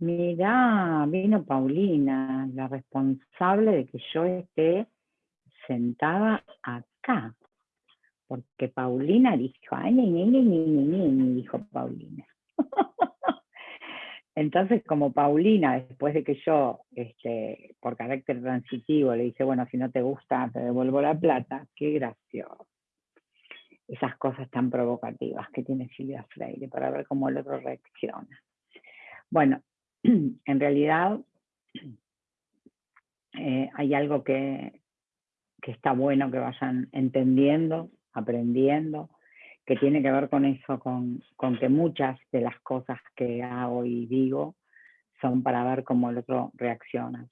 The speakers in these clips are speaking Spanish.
Mirá, vino Paulina, la responsable de que yo esté sentada acá. Porque Paulina dijo, ay, ni, ni, ni, ni, ni, ni, dijo Paulina. Entonces, como Paulina, después de que yo, este, por carácter transitivo, le dije, bueno, si no te gusta, te devuelvo la plata, qué gracioso. Esas cosas tan provocativas que tiene Silvia Freire para ver cómo el otro reacciona. Bueno, en realidad eh, hay algo que, que está bueno que vayan entendiendo, aprendiendo, que tiene que ver con eso, con, que muchas de las cosas que hago y digo son para ver cómo el otro reacciona.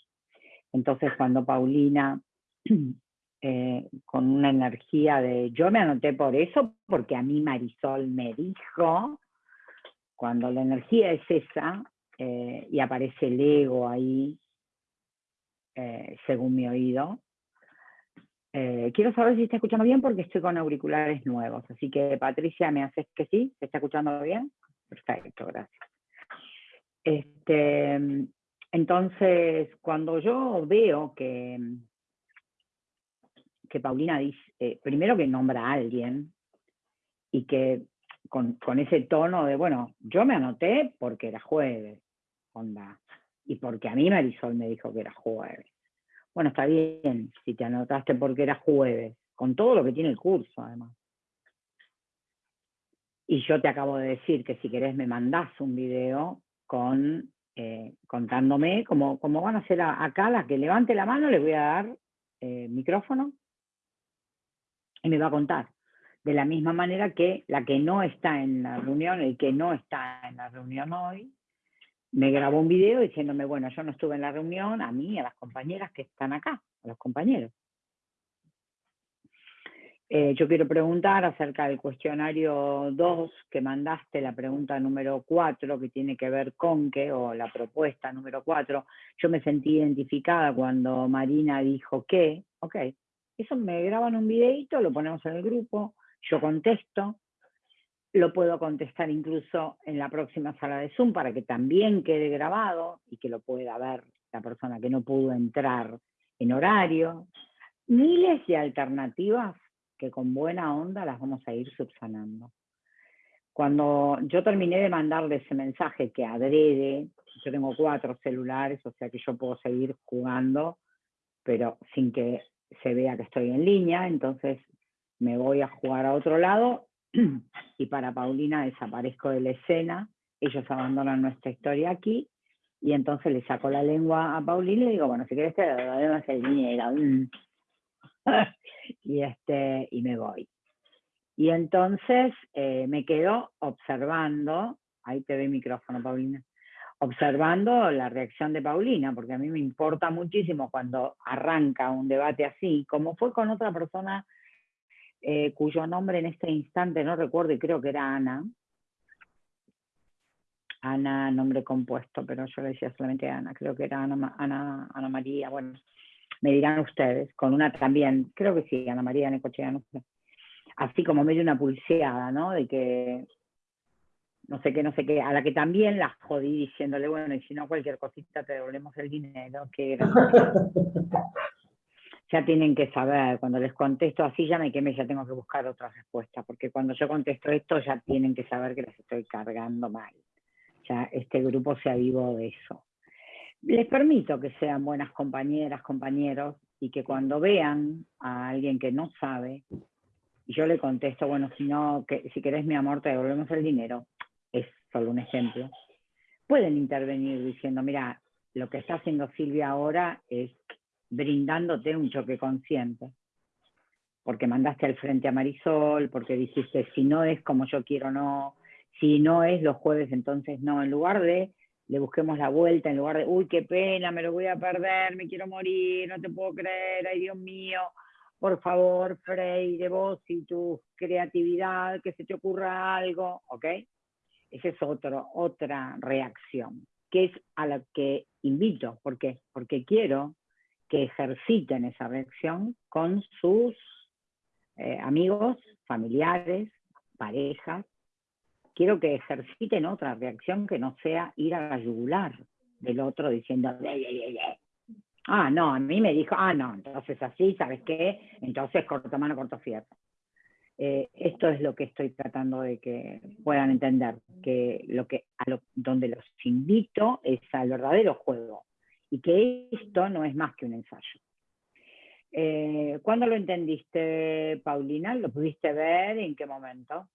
Entonces cuando Paulina, eh, con una energía de, yo me anoté por eso porque a mí Marisol me dijo, cuando la energía es esa eh, y aparece el ego ahí, eh, según mi oído, eh, quiero saber si está escuchando bien porque estoy con auriculares nuevos. Así que Patricia, ¿me haces que sí? ¿Se está escuchando bien? Perfecto, gracias. Este, entonces, cuando yo veo que, que Paulina dice, eh, primero que nombra a alguien y que con, con, ese tono de, bueno, yo me anoté porque era jueves, y porque a mí Marisol me dijo que era jueves. Bueno, está bien, si te anotaste porque era jueves, con todo lo que tiene el curso además. Y yo te acabo de decir que si querés me mandás un video con, eh, contándome cómo, cómo, van a ser acá, la que levante la mano le voy a dar eh, micrófono y me va a contar. De la misma manera que la que no está en la reunión, el que no está en la reunión hoy, me grabó un video diciéndome, bueno, yo no estuve en la reunión, a mí, a las compañeras que están acá, a los compañeros. Eh, yo quiero preguntar acerca del cuestionario 2 que mandaste, la pregunta número 4 que tiene que ver con qué, o la propuesta número 4. Yo me sentí identificada cuando Marina dijo que, ok, eso me graban un videito, lo ponemos en el grupo, yo contesto, lo puedo contestar incluso en la próxima sala de Zoom para que también quede grabado y que lo pueda ver la persona que no pudo entrar en horario. Miles de alternativas que con buena onda las vamos a ir subsanando. Cuando yo terminé de mandarle ese mensaje que adrede, yo tengo cuatro celulares, o sea que yo puedo seguir jugando, pero sin que se vea que estoy en línea, entonces me voy a jugar a otro lado y para Paulina desaparezco de la escena, ellos abandonan nuestra historia aquí, y entonces le saco la lengua a Paulina y le digo, bueno, si quieres te debemos el dinero. y, este, y me voy. Y entonces eh, me quedo observando, ahí te doy micrófono Paulina, observando la reacción de Paulina, porque a mí me importa muchísimo cuando arranca un debate así, como fue con otra persona eh, cuyo nombre en este instante no recuerdo y creo que era Ana. Ana, nombre compuesto, pero yo le decía solamente Ana, creo que era Ana, Ana, Ana María, bueno, me dirán ustedes, con una también, creo que sí, Ana María Necochea, no sé. Así como medio una pulseada, ¿no? De que no sé qué, no sé qué, a la que también la jodí diciéndole, bueno, y si no cualquier cosita te devolvemos el dinero, que ya tienen que saber, cuando les contesto así ya me quemé, ya tengo que buscar otra respuesta, porque cuando yo contesto esto ya tienen que saber que les estoy cargando mal. Ya este grupo se avivó de eso. Les permito que sean buenas compañeras, compañeros, y que cuando vean a alguien que no sabe, y yo le contesto, bueno, si no, que, si querés mi amor, te devolvemos el dinero, es solo un ejemplo, pueden intervenir diciendo, mira, lo que está haciendo Silvia ahora es brindándote un choque consciente. Porque mandaste al frente a Marisol, porque dijiste, si no es como yo quiero, no. Si no es los jueves, entonces no. En lugar de, le busquemos la vuelta, en lugar de, uy, qué pena, me lo voy a perder, me quiero morir, no te puedo creer, ay Dios mío. Por favor, Frey, de vos y tu creatividad, que se te ocurra algo, ¿ok? Esa es otro, otra reacción, que es a la que invito. ¿Por qué? Porque quiero que ejerciten esa reacción con sus eh, amigos, familiares, parejas. Quiero que ejerciten otra reacción que no sea ir a la yugular, del otro diciendo, ah, no, a mí me dijo, ah, no, entonces así, ¿sabes qué? Entonces corto mano, corto fierro. Eh, esto es lo que estoy tratando de que puedan entender, que lo que a lo, donde los invito es al verdadero juego y que esto no es más que un ensayo. Eh, ¿Cuándo lo entendiste, Paulina? ¿Lo pudiste ver? ¿En qué momento?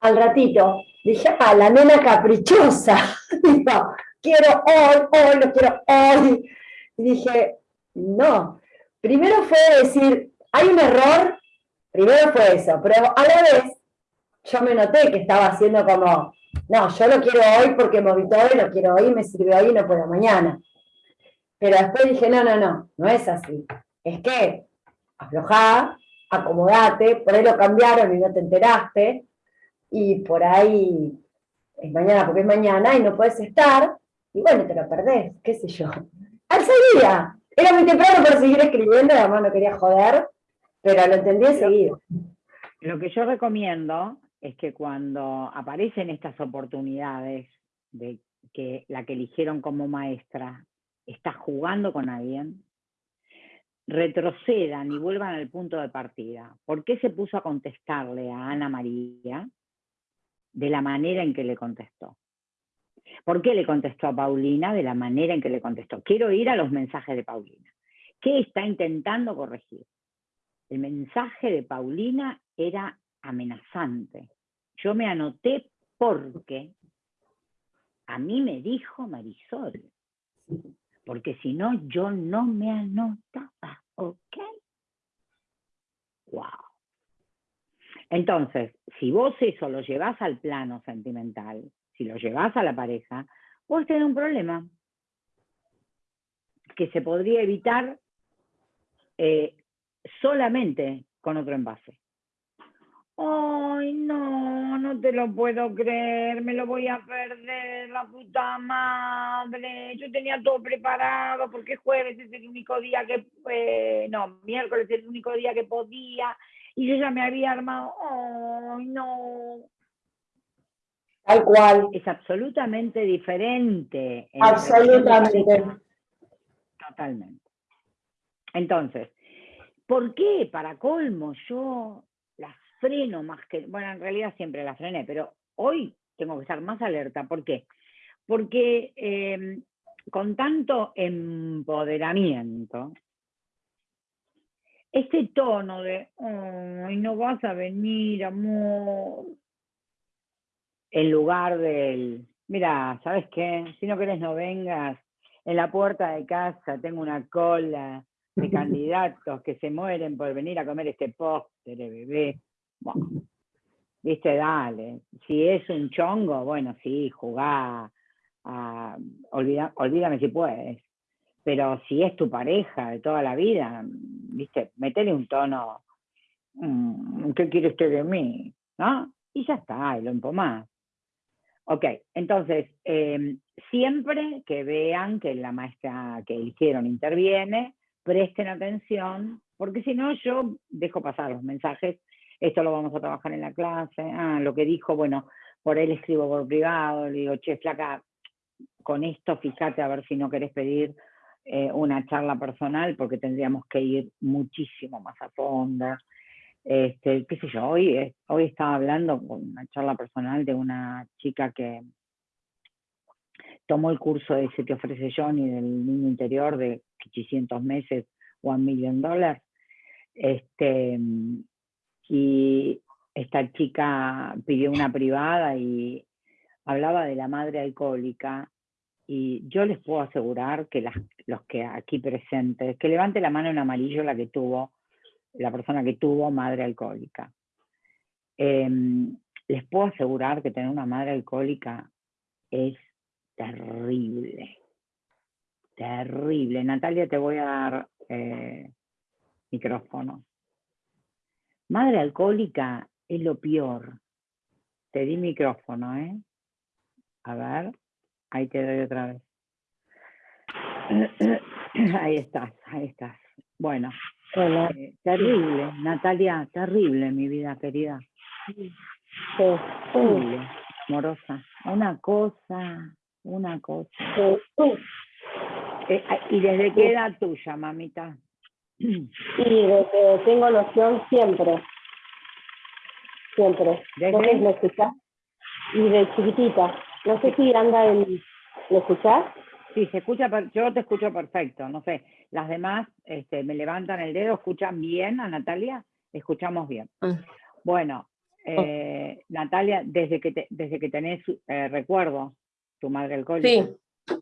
Al ratito. Dije, ah, la nena caprichosa. Dijo, quiero hoy, hoy, lo quiero hoy. Dije, no. Primero fue decir, hay un error, primero fue eso, pero a la vez yo me noté que estaba haciendo como, no, yo lo quiero hoy porque hoy, lo quiero hoy, me sirve hoy y no puedo mañana. Pero después dije, no, no, no, no es así. Es que aflojá, acomodate, por ahí lo cambiaron y no te enteraste, y por ahí es mañana porque es mañana y no puedes estar, y bueno, te lo perdés, qué sé yo. Al seguía, era muy temprano para seguir escribiendo, además no quería joder, pero lo entendí enseguida. Lo que yo recomiendo es que cuando aparecen estas oportunidades de que la que eligieron como maestra está jugando con alguien, retrocedan y vuelvan al punto de partida. ¿Por qué se puso a contestarle a Ana María de la manera en que le contestó? ¿Por qué le contestó a Paulina de la manera en que le contestó? Quiero ir a los mensajes de Paulina. ¿Qué está intentando corregir? El mensaje de Paulina era amenazante. Yo me anoté porque a mí me dijo Marisol, porque si no yo no me anotaba, ¿ok? Wow. Entonces, si vos eso lo llevas al plano sentimental, si lo llevas a la pareja, vos tenés un problema que se podría evitar eh, solamente con otro envase. Ay, no, no te lo puedo creer, me lo voy a perder, la puta madre. Yo tenía todo preparado porque jueves es el único día que, eh, no, miércoles es el único día que podía y yo ya me había armado. Ay, no. Tal cual. Es absolutamente diferente. Absolutamente. Totalmente. Entonces, ¿por qué para colmo yo freno más que, bueno, en realidad siempre las frené, pero hoy tengo que estar más alerta. ¿Por qué? Porque em, con tanto empoderamiento, este tono de, ay, no vas a venir, amor, en lugar del, mira, ¿sabes qué? Si no querés no vengas, en la puerta de casa tengo una cola de candidatos que se mueren por venir a comer este postre, bebé. Bueno, viste, dale. Si es un chongo, bueno, sí, jugá, olvídame si puedes. Pero si es tu pareja de toda la vida, viste, metele un tono, mm, ¿qué quiere usted de mí? ¿No? Y ya está, y lo empomás. Ok, entonces, em, siempre que vean que la maestra que hicieron interviene, presten atención, porque si no yo dejo pasar los mensajes esto lo vamos a trabajar en la clase, ah, lo que dijo, bueno, por él escribo por privado, le digo, che, flaca, con esto fíjate a ver si no querés pedir eh, una charla personal, porque tendríamos que ir muchísimo más a fondo. Este, qué sé yo, hoy, hoy estaba hablando con una charla personal de una chica que tomó el curso de ese que ofrece Johnny del niño interior de 800 meses, one million dólares, este, y esta chica pidió una privada y hablaba de la madre alcohólica y yo les puedo asegurar que los que aquí presentes, que levante la mano en amarillo la que tuvo, la persona que tuvo madre alcohólica. Em, les puedo asegurar que tener una madre alcohólica es terrible, terrible. Natalia, te voy a dar eh, micrófono. Madre alcohólica es lo peor. Te di micrófono, ¿eh? A ver, ahí te doy otra vez. Ahí estás, ahí estás. Bueno, eh, terrible, Natalia, terrible, mi vida querida. Terrible, amorosa. Una cosa, una cosa. Eh, tú. Eh, ¿Y desde qué edad tuya, mamita? Y desde tengo noción siempre. Siempre. ¿Vos ¿Desde? me escuchás? Y de chiquitita. No sé si anda en... ¿Lo escuchás? Sí, se escucha, yo te escucho perfecto, no sé. Las demás este, me levantan el dedo, ¿escuchan bien a Natalia? Escuchamos bien. Ah. Bueno, eh, Natalia, desde que, te- desde que tenés eh, recuerdo, tu madre alcohólica. Sí.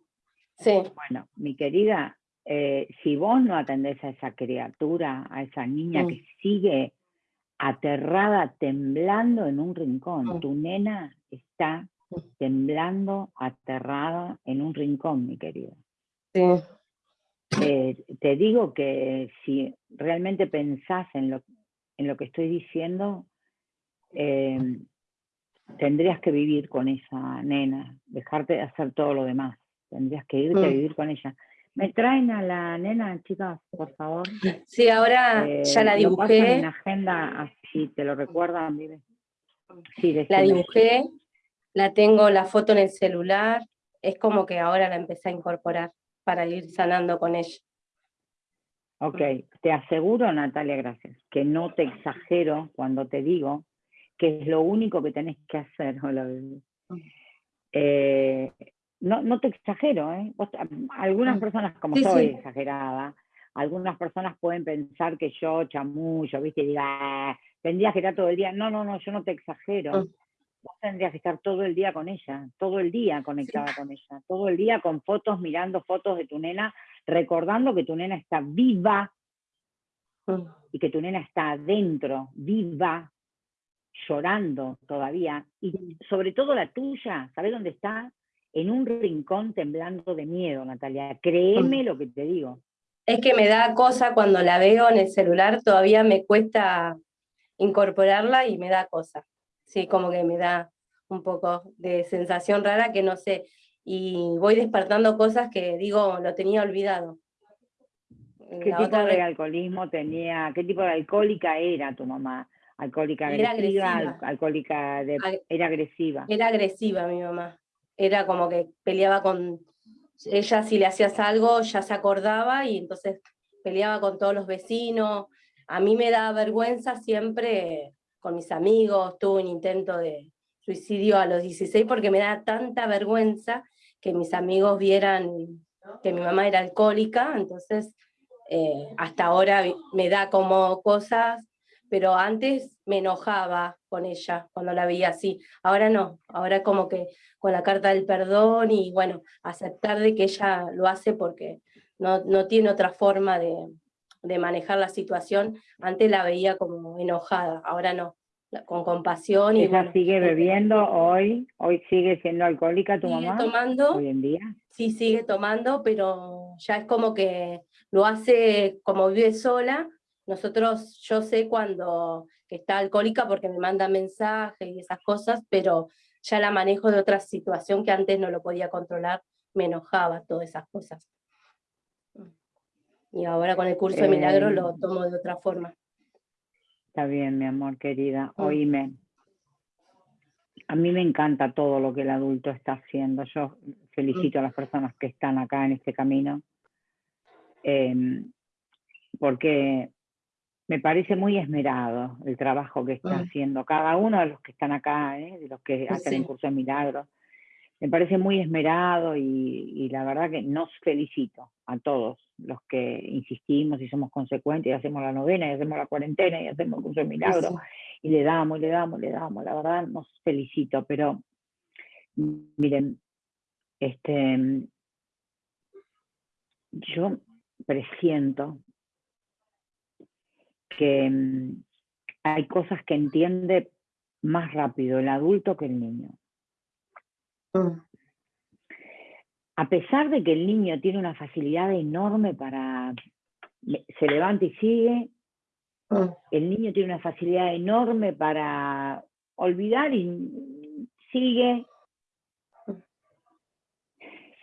Sí. Bueno, mi querida, eh, si vos no atendés a esa criatura, a esa niña Mm. que sigue aterrada, temblando en un rincón, Mm. tu nena está Mm. temblando, aterrada en un rincón, mi querida. Sí. Eh, te digo que si realmente pensás en lo, en lo que estoy diciendo, eh, tendrías que vivir con esa nena, dejarte de hacer todo lo demás. Tendrías que irte a vivir con ella. ¿Me traen a la nena, chicas, por favor? Sí, ahora Eh, ya la lo pasan en dibujé. agenda, así te lo recuerdan. Sí, La decime. dibujé, la tengo la foto en el celular, es como que ahora la empecé a incorporar para ir sanando con ella. Ok, te aseguro, Natalia, gracias, que no te exagero cuando te digo que es lo único que tenés que hacer. Hola. Mm. Eh, no, no te exagero, ¿eh? Vos- algunas Mm. personas, como Sí, soy sí. exagerada, algunas personas pueden pensar que yo chamullo, ¿viste? Y diga, "Ah, tendrías que estar todo el día. No, no, no, yo no te exagero. Mm. Vos tendrías que estar todo el día con ella, todo el día conectada con ella, todo el día con fotos, mirando fotos de tu nena, recordando que tu nena está viva y que tu nena está adentro, viva, llorando todavía, y sobre todo la tuya, ¿sabes dónde está? En un rincón temblando de miedo, Natalia. Créeme lo que te digo. Es que me da cosa cuando la veo en el celular, todavía me cuesta incorporarla y me da cosa. Sí, como que me da un poco de sensación rara que no sé. Y voy despertando cosas que digo, lo tenía olvidado. ¿Qué La tipo otra de alcoholismo tenía? ¿Qué tipo de alcohólica era tu mamá? ¿Alcohólica Era agresiva? agresiva. al- ¿Alcohólica de... Era agresiva? Era agresiva mi mamá. Era como que peleaba con. Ella, si le hacías algo, ya se acordaba y entonces peleaba con todos los vecinos. A mí me da vergüenza siempre con mis amigos. Tuve un intento de suicidio a los 16 porque me da tanta vergüenza que mis amigos vieran que mi mamá era alcohólica. Entonces, eh, hasta ahora me da como cosas pero antes me enojaba con ella cuando la veía así. Ahora no, ahora como que con la carta del perdón y bueno, aceptar de que ella lo hace porque no, no tiene otra forma de, de manejar la situación. Antes la veía como enojada, ahora no, con compasión y ¿Ella bueno, sigue bebiendo hoy? ¿Hoy sigue siendo alcohólica tu sigue mamá? tomando, Hoy en día. sí sigue tomando, pero ya es como que lo hace como vive sola. Nosotros, yo sé cuando está alcohólica porque me manda mensajes y esas cosas, pero ya la manejo de otra situación que antes no lo podía controlar, me enojaba todas esas cosas. Y ahora con el curso de milagros lo Eh, tomo de otra forma. Está bien, mi amor querida. Mm. Oíme. A mí me encanta todo lo que el adulto está haciendo. Yo felicito a las personas que están acá en este camino. em, porque me parece muy esmerado el trabajo que está haciendo cada uno de los que están acá, ¿eh? de los que hacen el curso de milagros. Me parece muy esmerado y, y la verdad que nos felicito a todos los que insistimos y somos consecuentes y hacemos la novena y hacemos la cuarentena y hacemos el curso de milagros Sí, y le damos, y le damos, y le damos. La verdad, nos felicito, pero miren, este, yo presiento que mm, hay cosas que entiende más rápido el adulto que el niño. Mm, A pesar de que el niño tiene una facilidad enorme para, se levanta y sigue, mm, el niño tiene una facilidad enorme para olvidar y sigue.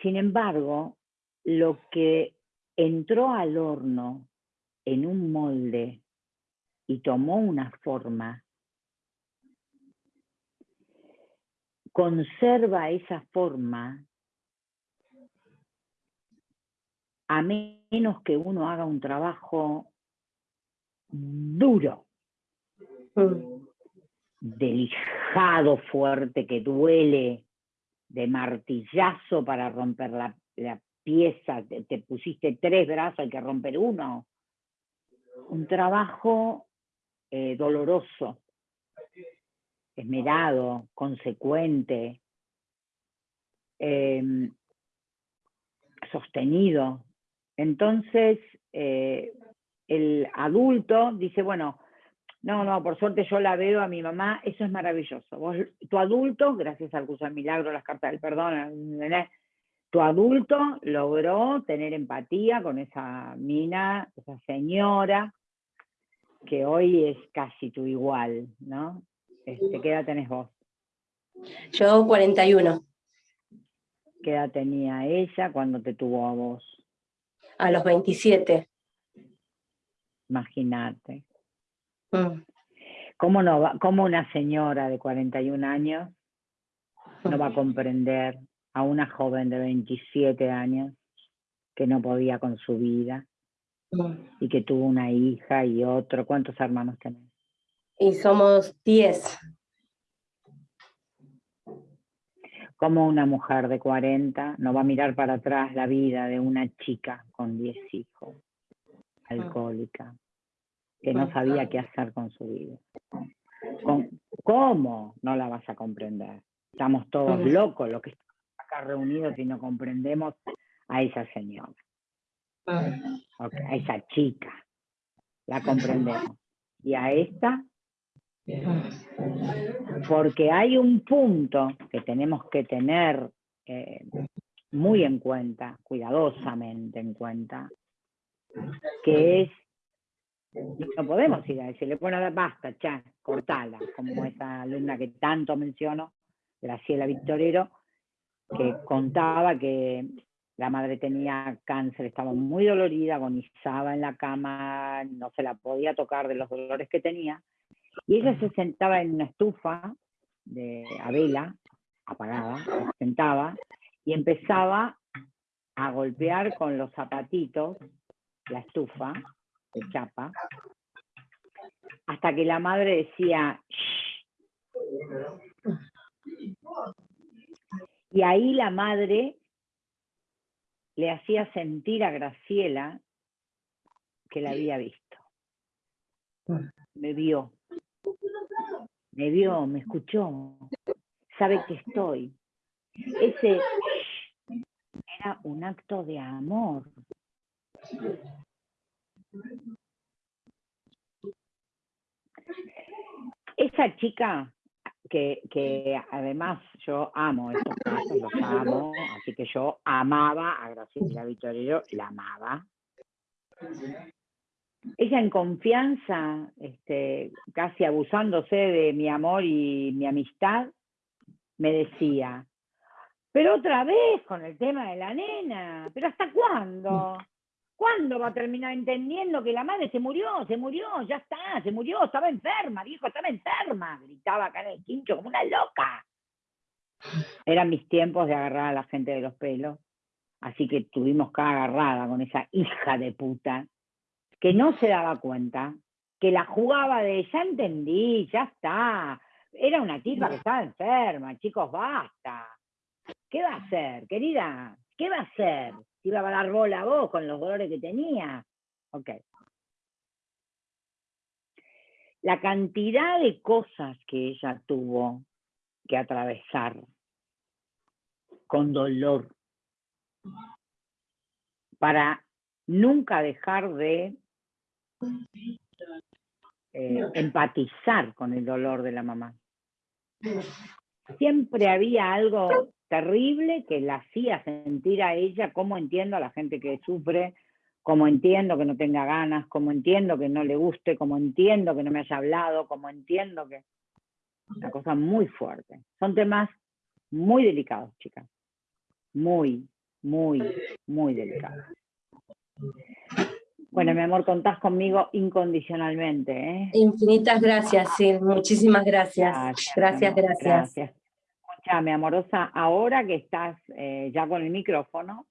Sin embargo, lo que entró al horno en un molde y tomó una forma, conserva esa forma a menos que uno haga un trabajo duro, mm. delijado, fuerte, que duele, de martillazo para romper la, pieza, te, pusiste tres brazos, hay que romper uno. Un trabajo eh, doloroso, esmerado, consecuente, em, sostenido. Entonces, eh, el adulto dice, bueno, no, no, por suerte yo la veo a mi mamá, eso es maravilloso. Tu adulto, gracias al curso del milagro, las cartas del perdón, tu adulto logró tener empatía con esa mina, esa señora, que hoy es casi tu igual, ¿no? Este, ¿Qué edad tenés vos? Yo 41. ¿Qué edad tenía ella cuando te tuvo a vos? A los 27. Imagínate. Mm. ¿Cómo, no va, ¿Cómo una señora de 41 años no va a comprender a una joven de 27 años que no podía con su vida. Y que tuvo una hija y otro? ¿Cuántos hermanos tenés? Y somos 10. como una mujer de 40 no va a mirar para atrás la vida de una chica con 10 hijos, alcohólica, que no sabía qué hacer con su vida. ¿Cómo no la vas a comprender? Estamos todos locos los que estamos acá reunidos y no comprendemos a esa señora, a esa chica, la comprendemos. Y a esta porque hay un punto que tenemos que tener eh, muy en cuenta, cuidadosamente en cuenta, que es, no podemos ir a decirle, bueno, basta, ya, cortala, como esa alumna que tanto menciono, Graciela Victorero, que contaba que la madre tenía cáncer, estaba muy dolorida, agonizaba en la cama, no se la podía tocar de los dolores que tenía, y ella se sentaba en una estufa de a vela, apagada, se sentaba y empezaba a golpear con los zapatitos la estufa de chapa, hasta que la madre decía, y ahí la madre le hacía sentir a Graciela que la había visto. Me vio, me vio, me escuchó, sabe que estoy. Ese era un acto de amor. Esa chica que, además yo amo estos casos, los amo, así que yo amaba a Graciela Vittorio, la amaba. Ella en confianza, este, casi abusándose de mi amor y mi amistad, me decía, pero otra vez con el tema de la nena, pero ¿hasta cuándo? ¿Cuándo va a terminar entendiendo que la madre se murió, se murió, ya está, se murió, estaba enferma, dijo, estaba enferma? Gritaba acá en el quincho como una loca. Eran mis tiempos de agarrar a la gente de los pelos, así que tuvimos cada agarrada con esa hija de puta que no se daba cuenta, que la jugaba de, ya entendí, ya está, era una tipa que estaba enferma, chicos, basta. ¿Qué va a hacer, querida? ¿Qué va a hacer? ¿Iba a dar bola a vos con los dolores que tenía? Ok. La cantidad de cosas que ella tuvo que atravesar con dolor para nunca dejar de eh, empatizar con el dolor de la mamá. Siempre había algo terrible que la hacía sentir a ella, como entiendo a la gente que sufre, como entiendo que no tenga ganas, como entiendo que no le guste, como entiendo que no me haya hablado, como entiendo que... Una cosa muy fuerte. Son temas muy delicados, chicas. Muy, muy, muy delicados. Bueno, mi amor, contás conmigo incondicionalmente. ¿eh? Infinitas gracias, sí, muchísimas gracias. Gracias, gracias. gracias. Amorosa, ahora que estás eh, ya con el micrófono,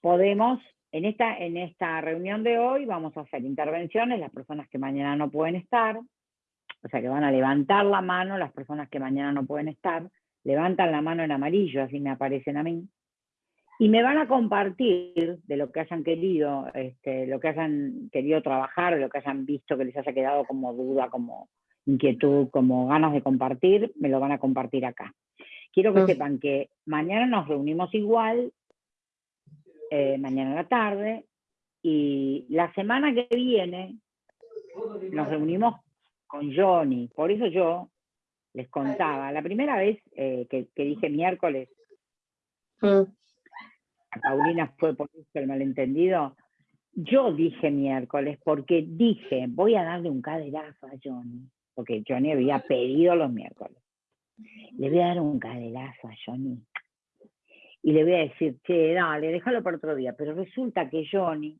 podemos en esta, en esta reunión de hoy vamos a hacer intervenciones, las personas que mañana no pueden estar, o sea que van a levantar la mano las personas que mañana no pueden estar, levantan la mano en amarillo, así me aparecen a mí, y me van a compartir de lo que hayan querido, este, lo que hayan querido trabajar, lo que hayan visto que les haya quedado como duda, como inquietud, como ganas de compartir, me lo van a compartir acá. Quiero que sepan que mañana nos reunimos igual, eh, mañana a la tarde, y la semana que viene nos reunimos con Johnny. Por eso yo les contaba, la primera vez eh, que, dije miércoles, mm. Paulina fue por eso el malentendido, yo dije miércoles porque dije, voy a darle un caderazo a Johnny, porque Johnny había pedido los miércoles. Le voy a dar un caderazo a Johnny. Y le voy a decir, che, dale, déjalo para otro día. Pero resulta que Johnny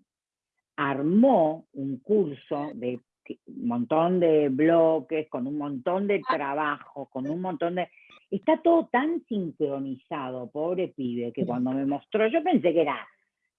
armó un curso de un montón de bloques, con un montón de trabajo, con un montón de... Está todo tan sincronizado, pobre pibe, que cuando me mostró, yo pensé que era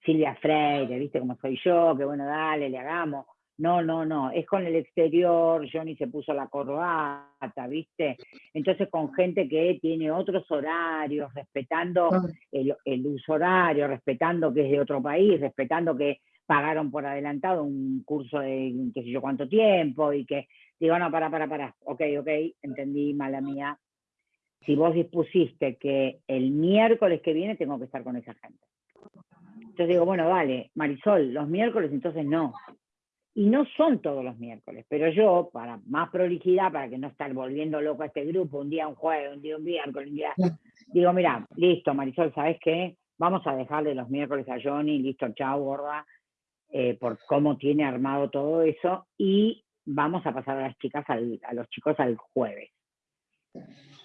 Silvia Freire, viste cómo soy yo, que bueno, dale, le hagamos. No, no, no, es con el exterior, Johnny se puso la corbata, ¿viste? Entonces con gente que tiene otros horarios, respetando el, el uso horario, respetando que es de otro país, respetando que pagaron por adelantado un curso de qué sé yo cuánto tiempo y que digo, no, para, para, para, ok, ok, entendí, mala mía. Si vos dispusiste que el miércoles que viene tengo que estar con esa gente. Entonces digo, bueno, vale, Marisol, los miércoles entonces no. Y no son todos los miércoles, pero yo, para más prolijidad, para que no estar volviendo loco a este grupo, un día un jueves, un día un miércoles, un día... Digo, mira, listo, Marisol, ¿sabes qué? Vamos a dejarle los miércoles a Johnny, listo, chao, gorda eh, por cómo tiene armado todo eso y vamos a pasar a las chicas, a los chicos al jueves.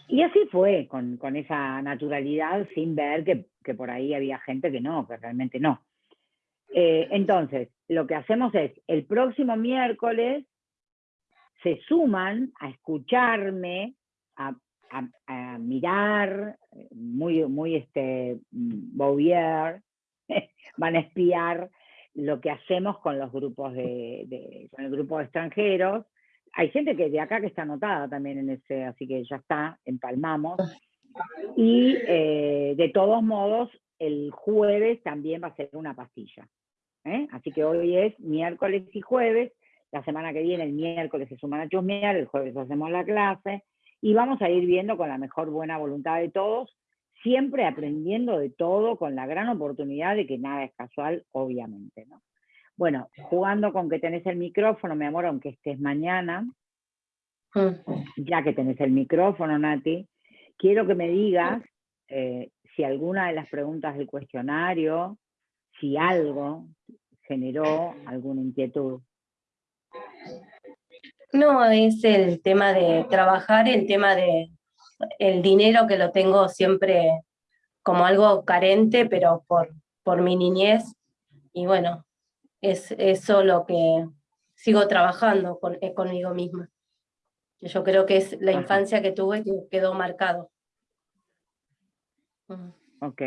Y así fue, con, esa naturalidad, sin ver que, por ahí había gente que no, que realmente no. Eh, entonces, lo que hacemos es, el próximo miércoles se suman a escucharme, a, mirar, muy, muy este, Bouvier, van a espiar lo que hacemos con los grupos de, con el grupo de extranjeros. Hay gente que de acá que está anotada también en ese, así que ya está, empalmamos. Y eh, de todos modos, el jueves también va a ser una pastilla. ¿Eh? Así que hoy es miércoles y jueves, la semana que viene, el miércoles se suman a chusmear, el jueves hacemos la clase, y vamos a ir viendo con la mejor buena voluntad de todos siempre aprendiendo de todo con la gran oportunidad de que nada es casual, obviamente, ¿no? Bueno, jugando con que tenés el micrófono, mi amor, aunque estés mañana, ya que tenés el micrófono, Nati, quiero que me digas eh, si alguna de las preguntas del cuestionario, si algo generó alguna inquietud. No, es el tema de trabajar, el tema de el dinero que lo tengo siempre como algo carente, pero por, por mi niñez. Y bueno, es eso lo que sigo trabajando con, eh, conmigo misma. Yo creo que es la infancia que tuve que quedó marcado. Ok.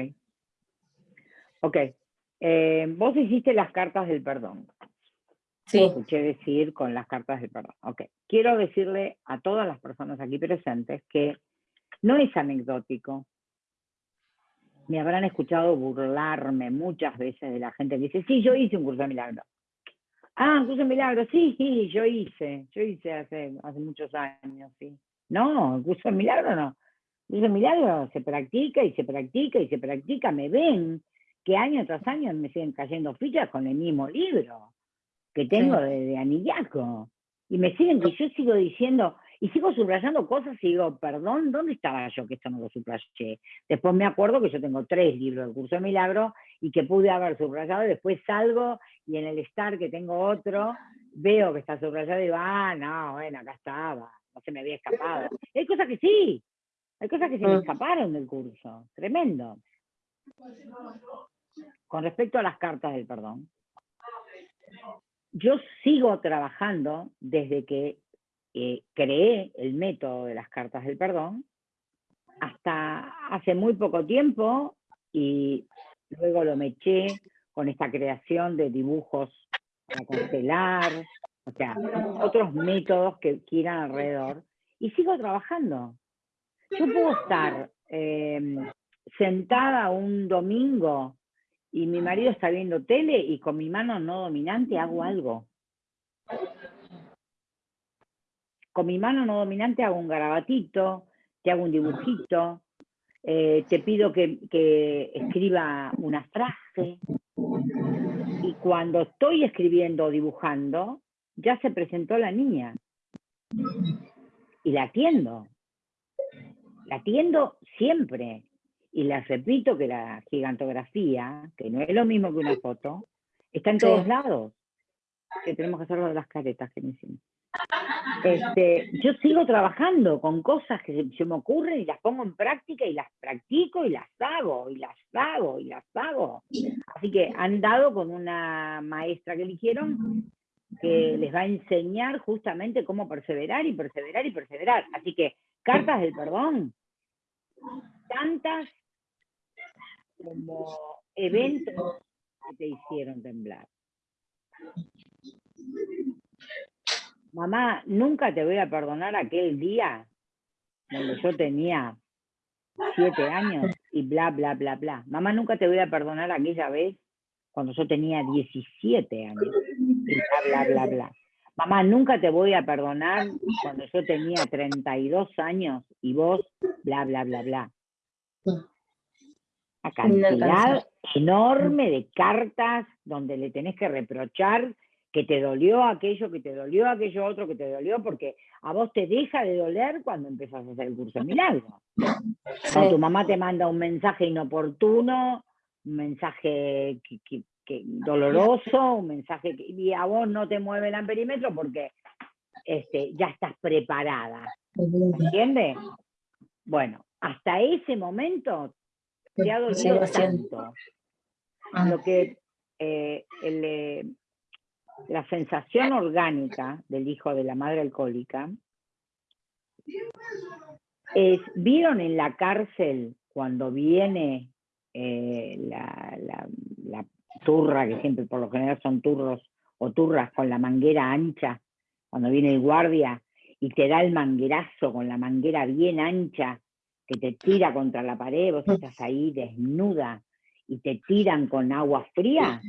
Ok. Eh, vos hiciste las cartas del perdón. Sí. Escuché decir con las cartas del perdón. Ok. Quiero decirle a todas las personas aquí presentes que no es anecdótico. Me habrán escuchado burlarme muchas veces de la gente que dice, sí, yo hice un curso de milagro. Ah, un curso de milagro, sí, sí, yo hice, yo hice hace, hace muchos años, sí. No, el curso de milagro no. El curso de milagro se practica y se practica y se practica. Me ven que año tras año me siguen cayendo fichas con el mismo libro que tengo de, de anillaco. Y me siguen, y yo sigo diciendo, y sigo subrayando cosas y digo, perdón, ¿dónde estaba yo que esto no lo subrayé? Después me acuerdo que yo tengo tres libros del curso de milagro y que pude haber subrayado, y después salgo y en el estar que tengo otro, veo que está subrayado y digo, ah, no, bueno, acá estaba, no se me había escapado. hay cosas que sí, hay cosas que se me mm. escaparon del curso, tremendo. Con respecto a las cartas del perdón, yo sigo trabajando desde que eh, creé el método de las cartas del perdón hasta hace muy poco tiempo y luego lo me eché con esta creación de dibujos a constelar, o sea, otros métodos que quieran alrededor, y sigo trabajando. Yo puedo estar em, sentada un domingo y mi marido está viendo tele y con mi mano no dominante hago algo. Con mi mano no dominante hago un garabatito, te hago un dibujito, eh, te pido que, que escriba una frase. Y cuando estoy escribiendo o dibujando, ya se presentó la niña. Y la atiendo. La atiendo siempre. Y les repito que la gigantografía, que no es lo mismo que una foto, está en todos lados. Que tenemos que hacer lo de las caretas que me hicimos. Este, yo sigo trabajando con cosas que se, me ocurren y las pongo en práctica y las practico y las hago y las hago y las hago. Así que han dado con una maestra que eligieron que les va a enseñar justamente cómo perseverar y perseverar y perseverar. Así que cartas del perdón, tantas como eventos que te hicieron temblar. Mamá, nunca te voy a perdonar aquel día donde yo tenía siete años y bla, bla, bla, bla. Mamá, nunca te voy a perdonar aquella vez cuando yo tenía 17 años y bla, bla, bla, bla. Mamá, nunca te voy a perdonar cuando yo tenía 32 años y vos, bla, bla, bla, bla. Cantidad enorme de cartas donde le tenés que reprochar que te dolió aquello, que te dolió aquello otro, que te dolió, porque a vos te deja de doler cuando empezás a hacer el curso de milagro. Cuando tu mamá te manda un mensaje inoportuno, un mensaje que, doloroso, un mensaje que y a vos no te mueve el amperímetro porque este, ya estás preparada. ¿Entiendes? Bueno, hasta ese momento ha dolido tanto. Ah. Lo que eh, el, eh, la sensación orgánica del hijo de la madre alcohólica es, ¿vieron en la cárcel cuando viene eh, la, la, turra, que siempre por lo general son turros o turras con la manguera ancha, cuando viene el guardia y te da el manguerazo con la manguera bien ancha, que te tira contra la pared, vos estás ahí desnuda, y te tiran con agua fría,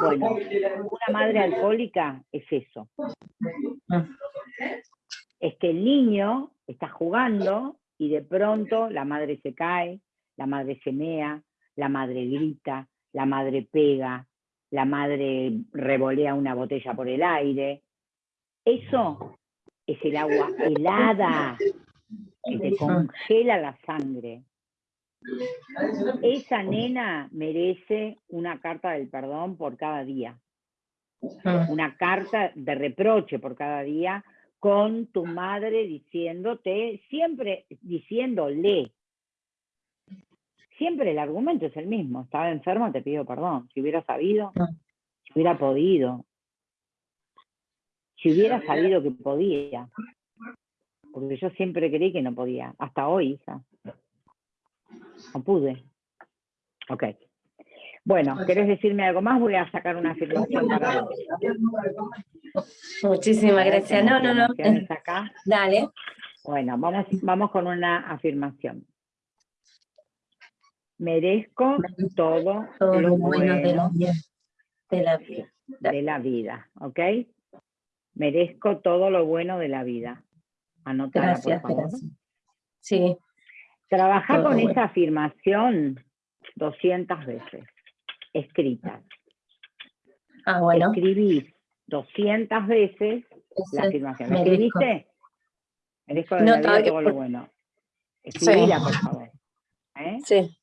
bueno, una madre alcohólica es eso. Es que el niño está jugando y de pronto la madre se cae, la madre se mea, la madre grita, la madre pega, la madre revolea una botella por el aire. Eso es el agua helada que te congela la sangre. Esa nena merece una carta del perdón por cada día. Ah. Una carta de reproche por cada día con tu madre diciéndote, siempre diciéndole. Siempre el argumento es el mismo. Estaba enfermo, te pido perdón. Si hubiera sabido, ah. si hubiera podido. Si hubiera sabido que podía. Porque yo siempre creí que no podía. Hasta hoy, hija. No pude. Ok. Bueno, ¿querés decirme algo más? Voy a sacar una afirmación para. Muchísimas gracias. No, no, no. Acá? Dale. Bueno, vamos, vamos con una afirmación. Merezco todo, lo bueno de la, vida. De la vida, ¿ok? Merezco todo lo bueno de la vida. Anótala, por favor. Sí. Trabaja con esa afirmación 200 veces, escrita. Ah, bueno. Escribís 200 veces la afirmación. ¿La escribiste? Merezco de no, la vida todo lo bueno. Escribíla, por favor. ¿Eh? Sí.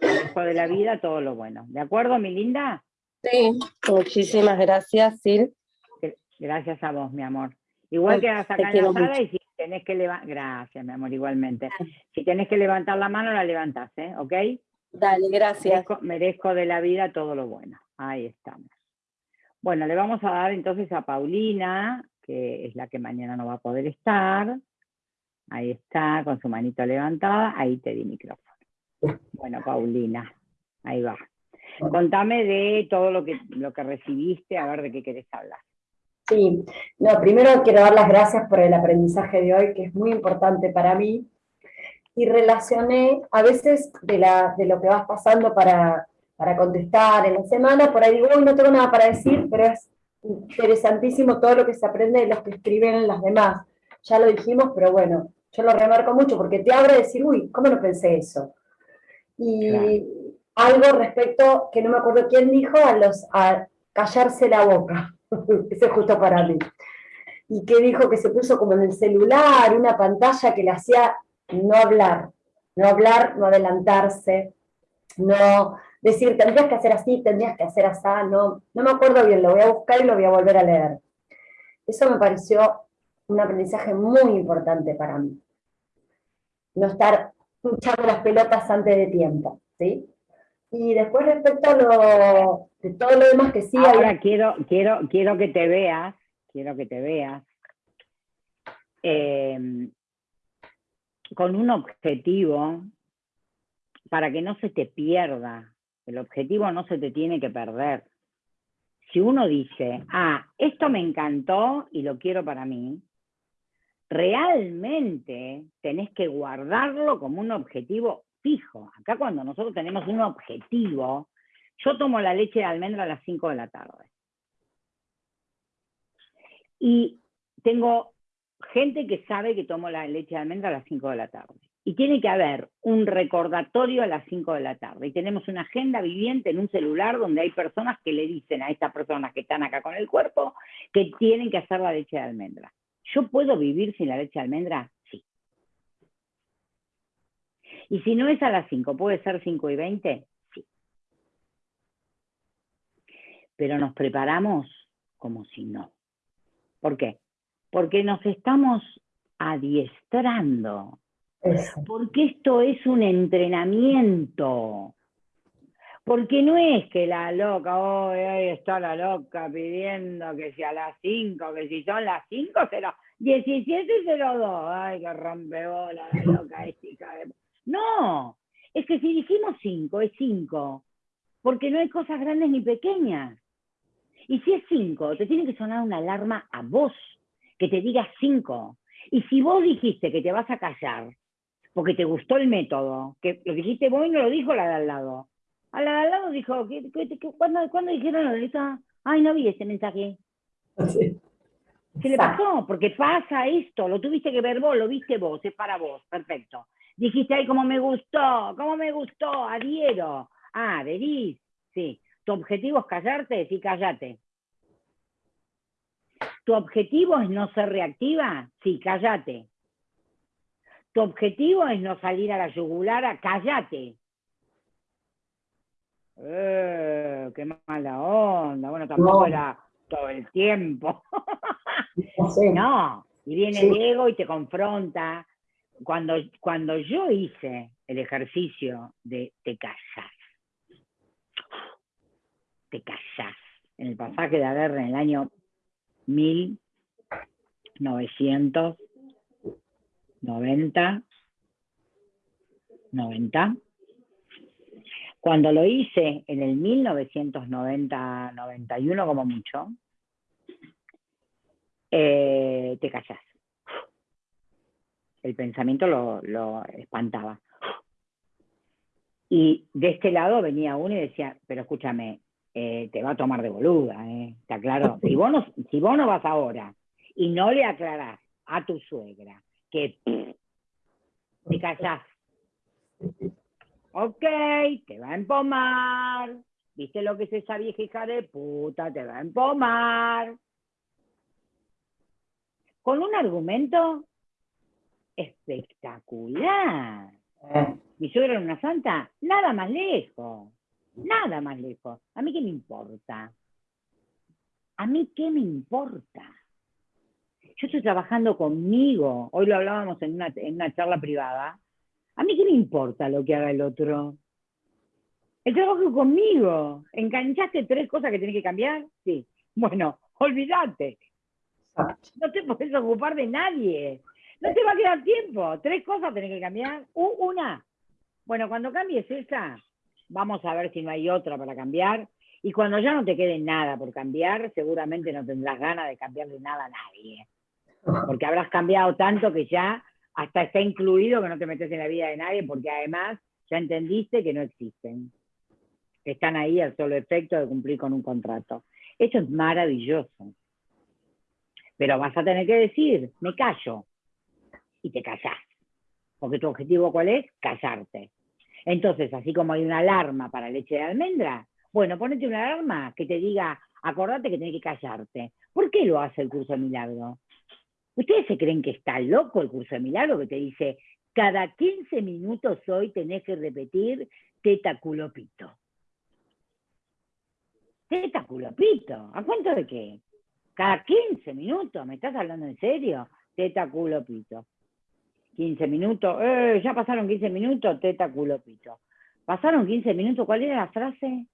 Merezco de la vida todo lo bueno. ¿De acuerdo, mi linda? Sí, muchísimas gracias, Sil. Gracias a vos, mi amor. Igual que a sacar la sala y si tenés que levantar, gracias mi amor, igualmente. Si tenés que levantar la mano, la levantás, ¿eh? ¿Ok? Dale, gracias. Merezco, de la vida todo lo bueno. Ahí estamos. Bueno, le vamos a dar entonces a Paulina, que es la que mañana no va a poder estar. Ahí está, con su manito levantada. Ahí te di micrófono. Bueno, Paulina, ahí va. Contame de todo lo que, lo que recibiste, a ver de qué querés hablar. Sí, no, primero quiero dar las gracias por el aprendizaje de hoy, que es muy importante para mí, y relacioné a veces de, la, de lo que vas pasando para, para contestar en la semana, por ahí digo, no tengo nada para decir, pero es interesantísimo todo lo que se aprende de los que escriben las demás. Ya lo dijimos, pero bueno, yo lo remarco mucho porque te abre decir, uy, ¿cómo no pensé eso? Y algo respecto, que no me acuerdo quién dijo, a, los, a callarse la boca. Ese es justo para mí. Y que dijo que se puso como en el celular, una pantalla que le hacía no hablar, no hablar, no adelantarse, no decir, tendrías que hacer así, tendrías que hacer así, no, no me acuerdo bien, lo voy a buscar y lo voy a volver a leer. Eso me pareció un aprendizaje muy importante para mí. No estar echando las pelotas antes de tiempo, ¿sí? Y después respecto a lo, de todo lo demás que sí... Ahora quiero, quiero, quiero que te veas, quiero que te veas, em, con un objetivo para que no se te pierda. El objetivo no se te tiene que perder. Si uno dice, ah, esto me encantó y lo quiero para mí, realmente tenés que guardarlo como un objetivo fijo. Acá cuando nosotros tenemos un objetivo, yo tomo la leche de almendra a las 5 de la tarde. Y tengo gente que sabe que tomo la leche de almendra a las 5 de la tarde. Y tiene que haber un recordatorio a las 5 de la tarde. Y tenemos una agenda viviente en un celular donde hay personas que le dicen a estas personas que están acá con el cuerpo que tienen que hacer la leche de almendra. ¿Yo puedo vivir sin la leche de almendra? Y si no es a las 5, ¿puede ser 5 y 20? Sí. Pero nos preparamos como si no. ¿Por qué? Porque nos estamos adiestrando. Porque esto es un entrenamiento. Porque no es que la loca, hoy está la loca pidiendo que sea a las 5, que si son las 5, será 17.02. Ay, que rompebola la loca esta. No, es que si dijimos cinco, es cinco, porque no hay cosas grandes ni pequeñas. Y si es cinco, te tiene que sonar una alarma a vos, que te diga cinco. Y si vos dijiste que te vas a callar, porque te gustó el método, que lo dijiste vos y no lo dijo la de al lado. A la de al lado dijo, cuándo, dijeron lo de? Ay, no vi ese mensaje. ¿Qué le pasó? Porque pasa esto, lo tuviste que ver vos, lo viste vos, es para vos, perfecto. Dijiste, ay, cómo me gustó, cómo me gustó, adhiero. Ah, adherís, sí. ¿Tu objetivo es callarte? Sí, callate. ¿Tu objetivo es no ser reactiva? Sí, callate. ¿Tu objetivo es no salir a la yugular? Callate. Eh, qué mala onda. Bueno, tampoco era todo el tiempo. no, y viene el ego y te confronta cuando, cuando yo hice el ejercicio de te callas, te callas, en el pasaje de Aguerre en el año 1990, 90, cuando lo hice en el 1990-91 como mucho, eh, te callas el pensamiento lo, espantaba. Y de este lado venía uno y decía, pero escúchame, eh, te va a tomar de boluda, ¿eh? ¿Está claro? Si vos, no, si vos no vas ahora y no le aclarás a tu suegra que te callás, ok, te va a empomar, ¿viste lo que es esa vieja hija de puta? Te va a empomar. Con un argumento espectacular. Eh. Mi suegra era una santa, nada más lejos, nada más lejos. ¿A mí qué me importa? ¿A mí qué me importa? Yo estoy trabajando conmigo, hoy lo hablábamos en una, en una charla privada. ¿A mí qué me importa lo que haga el otro? El trabajo conmigo. ¿Enganchaste tres cosas que tenés que cambiar? Sí. Bueno, olvídate. No te puedes ocupar de nadie. No te va a quedar tiempo. Tres cosas tenés que cambiar. Una. Bueno, cuando cambies esa, vamos a ver si no hay otra para cambiar. Y cuando ya no te quede nada por cambiar, seguramente no tendrás ganas de cambiarle nada a nadie. Porque habrás cambiado tanto que ya hasta está incluido que no te metes en la vida de nadie, porque además ya entendiste que no existen. Están ahí al solo efecto de cumplir con un contrato. Eso es maravilloso. Pero vas a tener que decir, me callo. Y te callás. Porque tu objetivo cuál es? Callarte. Entonces, así como hay una alarma para leche de almendra, bueno, ponete una alarma que te diga, acordate que tienes que callarte. ¿Por qué lo hace el curso de milagro? ¿Ustedes se creen que está loco el curso de milagro que te dice, cada 15 minutos hoy tenés que repetir teta culopito? Teta culopito, ¿a cuánto de qué? Cada 15 minutos, ¿me estás hablando en serio? Teta culopito. 15 minutos, eh, ya pasaron 15 minutos, teta culopito. Pasaron 15 minutos, ¿cuál era la frase?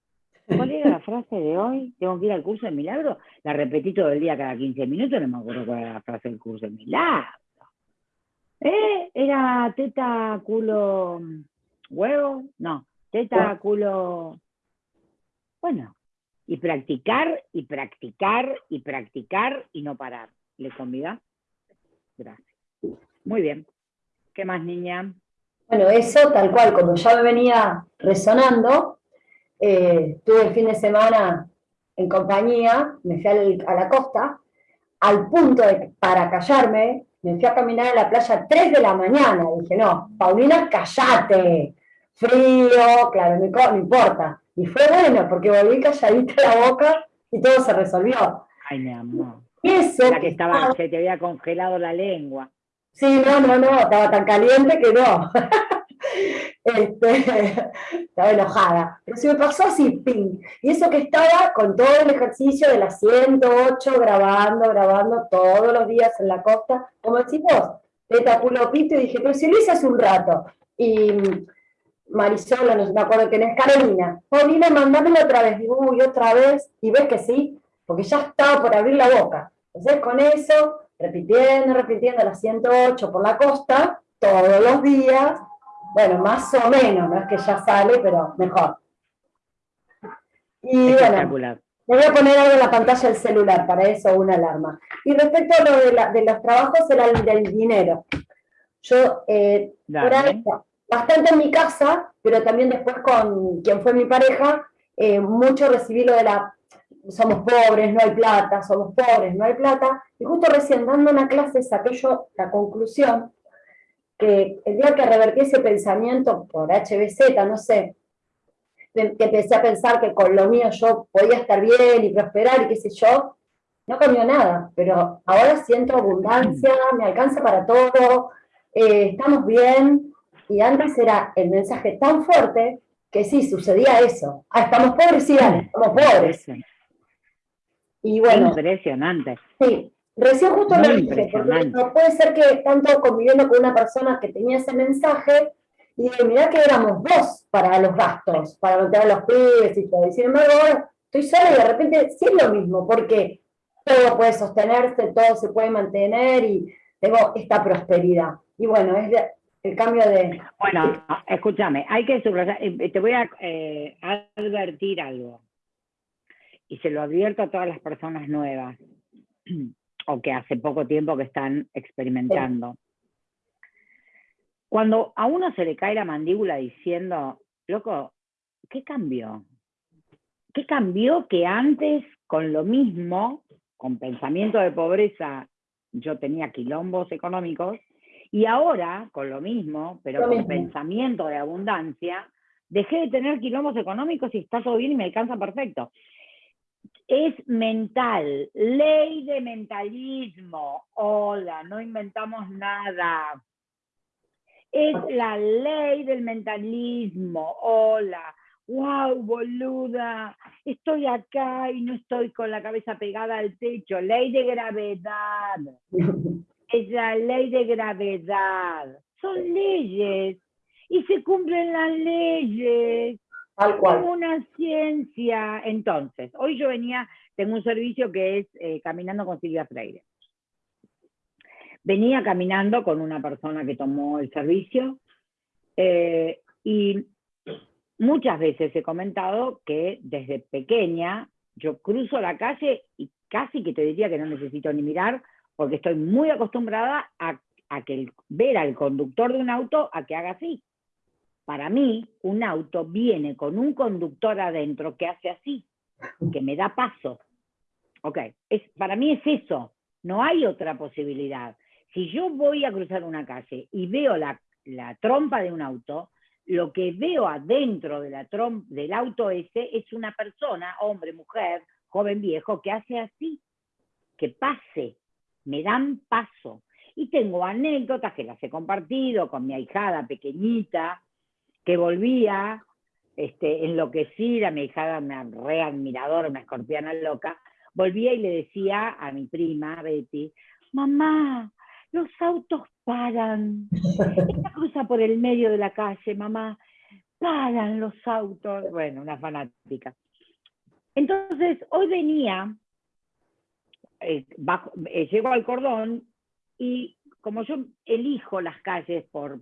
¿Cuál era la frase de hoy? ¿Tengo que ir al curso de milagro? La repetí todo el día cada 15 minutos, no me acuerdo cuál era la frase del curso de milagro. ¿Eh? ¿Era teta, culo, huevo? No, teta, culo... Bueno, y practicar, y practicar, y practicar, y no parar. ¿Le convida? Gracias. Muy bien. ¿Qué más, niña? Bueno, eso tal cual, como ya me venía resonando, eh, tuve el fin de semana en compañía, me fui a la costa, al punto de, para callarme, me fui a caminar a la playa a 3 de la mañana. Dije, no, Paulina, callate. Frío, claro, no, importa. Y fue bueno, porque volví calladita la boca y todo se resolvió. Ay, mi amor. Eso, la que estaba, se te había congelado la lengua. Sí, no, no, no, estaba tan caliente que no. Este, estaba enojada. Pero se me pasó así, ping. Y eso que estaba con todo el ejercicio de las 108, grabando, grabando todos los días en la costa, como decís vos, teta pito, y dije, pero si lo hice hace un rato. Y Marisola, no me acuerdo quién es, Carolina, Paulina, mandámelo otra vez. Digo, uy, otra vez, y ves que sí, porque ya estaba por abrir la boca. Entonces, con eso, repitiendo, repitiendo las 108 por la costa, todos los días, bueno, más o menos, no es que ya sale, pero mejor. Y bueno, me voy a poner algo en la pantalla del celular, para eso una alarma. Y respecto a lo de, los trabajos, era el del dinero. Yo, eh, bastante en mi casa, pero también después con quien fue mi pareja, eh, mucho recibí lo de la somos pobres, no hay plata, somos pobres, no hay plata, y justo recién dando una clase saqué yo la conclusión que el día que revertí ese pensamiento por HBZ, no sé, que empecé a pensar que con lo mío yo podía estar bien y prosperar y qué sé yo, no cambió nada, pero ahora siento abundancia, me alcanza para todo, eh, estamos bien, y antes era el mensaje tan fuerte que sí, sucedía eso. Ah, estamos pobres, sí, estamos pobres. Y bueno. Impresionante. Sí, Recién justo lo dije, porque no puede ser que tanto conviviendo con una persona que tenía ese mensaje, y dije, mirá que éramos dos para los gastos, para mantener a los pibes y todo. Y sin embargo, ahora estoy sola y de repente sí es lo mismo, porque todo puede sostenerse, todo se puede mantener y tengo esta prosperidad. Y bueno, es el cambio de... Bueno, escúchame, hay que subrayar, eh, te voy a eh, advertir algo, y se lo advierto a todas las personas nuevas o que hace poco tiempo que están experimentando. Cuando a uno se le cae la mandíbula diciendo, loco, ¿qué cambió? ¿Qué cambió que antes con lo mismo, con pensamiento de pobreza, yo tenía quilombos económicos, y ahora, con lo mismo, pero con pensamiento de abundancia, dejé de tener quilombos económicos y está todo bien y me alcanza perfecto es mental, ley de mentalismo. Hola, no inventamos nada. Es la ley del mentalismo. Hola. Wow, boluda. Estoy acá y no estoy con la cabeza pegada al techo. Ley de gravedad. Es la ley de gravedad. Son leyes. Y se cumplen las leyes. Tal cual. una ciencia. Entonces, hoy yo venía, tengo un servicio que es eh, Caminando con Silvia Freire. Venía caminando con una persona que tomó el servicio eh, y muchas veces he comentado que desde pequeña yo cruzo la calle y casi que te diría que no necesito ni mirar, porque estoy muy acostumbrada a, que ver al conductor de un auto a que haga así. Para mí, un auto viene con un conductor adentro que hace así, que me da paso. Ok, para mí es eso, no hay otra posibilidad. Si yo voy a cruzar una calle y veo la, la trompa de un auto, lo que veo adentro de la del auto ese es una persona, hombre, mujer, joven, viejo, que hace así, que pase, me dan paso. Y tengo anécdotas que las he compartido con mi ahijada pequeñita, que volvía este, enloquecida, mi ahijada, una re admiradora, una escorpiana loca, volvía y le decía a mi prima, Betty, mamá, los autos paran. Esta cruza por el medio de la calle, mamá, paran los autos. Bueno, una fanática. Entonces, hoy venía, eh, eh, llego al cordón y como yo elijo las calles por,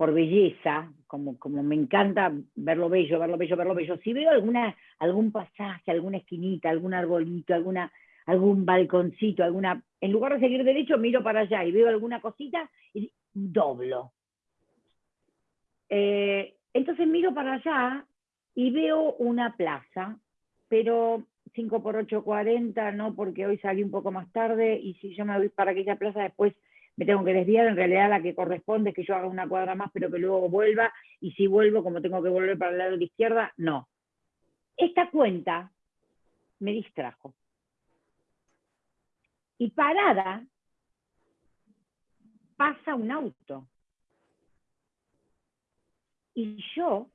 por belleza, como, como me encanta verlo bello, verlo bello, verlo bello, si veo alguna, algún pasaje, alguna esquinita, algún arbolito, alguna, algún balconcito, alguna, en lugar de seguir derecho, miro para allá y veo alguna cosita y doblo. Eh, entonces miro para allá y veo una plaza, pero 5 por 8, 40, no, porque hoy salí un poco más tarde y si yo me voy para aquella plaza después me tengo que desviar, en realidad la que corresponde es que yo haga una cuadra más, pero que luego vuelva, y si vuelvo, como tengo que volver para el lado de la izquierda, no. Esta cuenta me distrajo. Y parada pasa un auto. Y yo,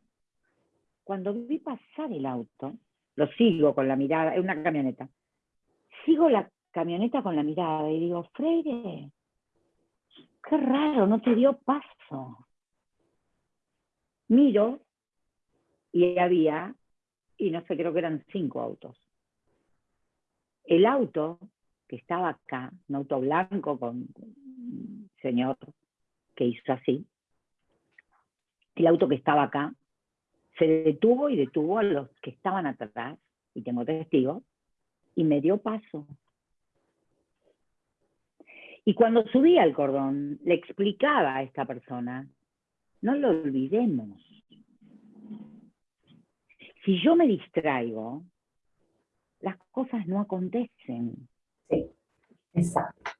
cuando vi pasar el auto, lo sigo con la mirada, es una camioneta, sigo la camioneta con la mirada y digo, Freire, qué raro, no te dio paso. Miro y había, y no sé, creo que eran cinco autos. El auto que estaba acá, un auto blanco con un señor que hizo así, el auto que estaba acá se detuvo y detuvo a los que estaban atrás, y tengo testigos, y me dio paso. Y cuando subí al cordón, le explicaba a esta persona, no lo olvidemos. Si yo me distraigo, las cosas no acontecen. Sí, exacto.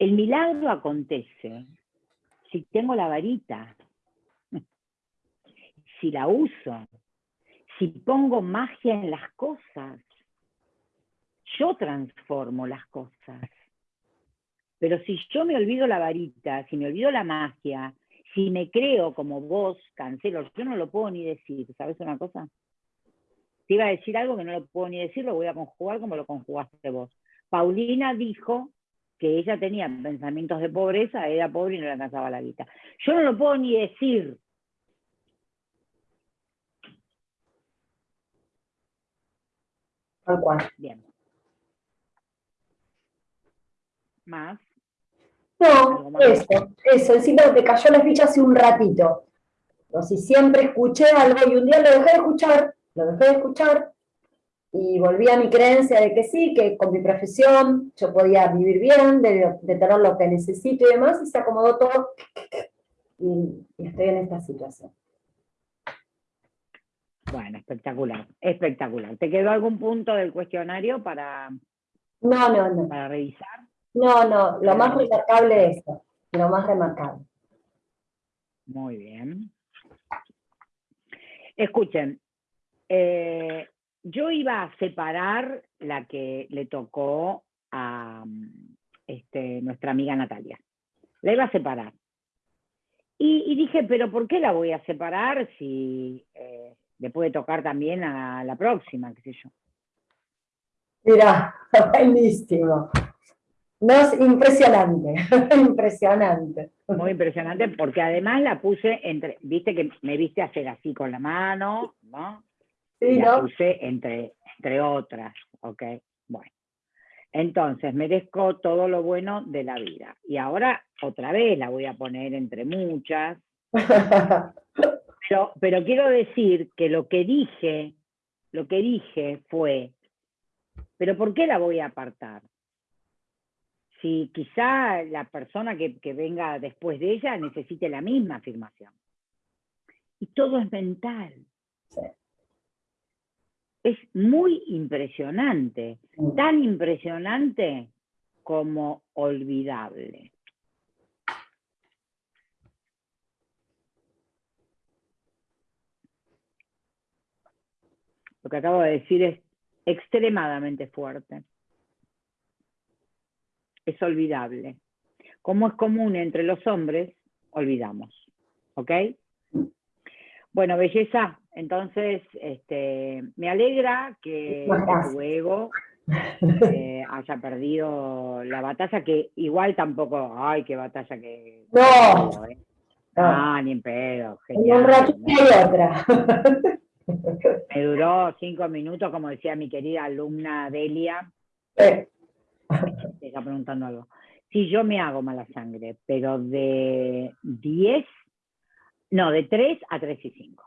El milagro acontece si tengo la varita, si la uso, si pongo magia en las cosas. Yo transformo las cosas. Pero si yo me olvido la varita, si me olvido la magia, si me creo como vos, cancelo, yo no lo puedo ni decir, ¿sabes una cosa? Te iba a decir algo que no lo puedo ni decir, lo voy a conjugar como lo conjugaste vos. Paulina dijo que ella tenía pensamientos de pobreza, era pobre y no le alcanzaba la vida. Yo no lo puedo ni decir. Tal cual. Bien. ¿Más? No, eso, eso. Encima te cayó la ficha hace un ratito. O si siempre escuché algo y un día lo dejé de escuchar, lo dejé de escuchar, y volví a mi creencia de que sí, que con mi profesión yo podía vivir bien, de, tener lo que necesito y demás, y se acomodó todo, y, estoy en esta situación. Bueno, espectacular, espectacular. ¿Te quedó algún punto del cuestionario para, no, no, no. para revisar? No, no, lo más remarcable es esto, lo más remarcable. Muy bien. Escuchen, eh, yo iba a separar la que le tocó a este, nuestra amiga Natalia. La iba a separar. Y, dije, pero ¿por qué la voy a separar si eh, le puede tocar también a la próxima, qué sé yo? Mira, buenísimo. No, es impresionante, impresionante. Muy impresionante, porque además la puse entre, viste que me viste hacer así con la mano, ¿no? la puse entre, entre otras, ¿ok? Bueno. Entonces, merezco todo lo bueno de la vida. Y ahora, otra vez, la voy a poner entre muchas. Yo, pero quiero decir que lo que dije, lo que dije fue, pero ¿por qué la voy a apartar? Si quizá la persona que, que venga después de ella necesite la misma afirmación. Y todo es mental. Es muy impresionante, tan impresionante como olvidable. Lo que acabo de decir es extremadamente fuerte. Es olvidable. Como es común entre los hombres, olvidamos. ¿Ok? Bueno, belleza, entonces este, me alegra que tu ego eh, haya perdido la batalla, que igual tampoco, ay, qué batalla que... No. ¿eh? Ah, ni en pedo. Genial, un ratito y otra. Me duró cinco minutos, como decía mi querida alumna Delia. Me está preguntando algo. Sí, yo me hago mala sangre, pero de 10, no, de 3 a 3 y 5.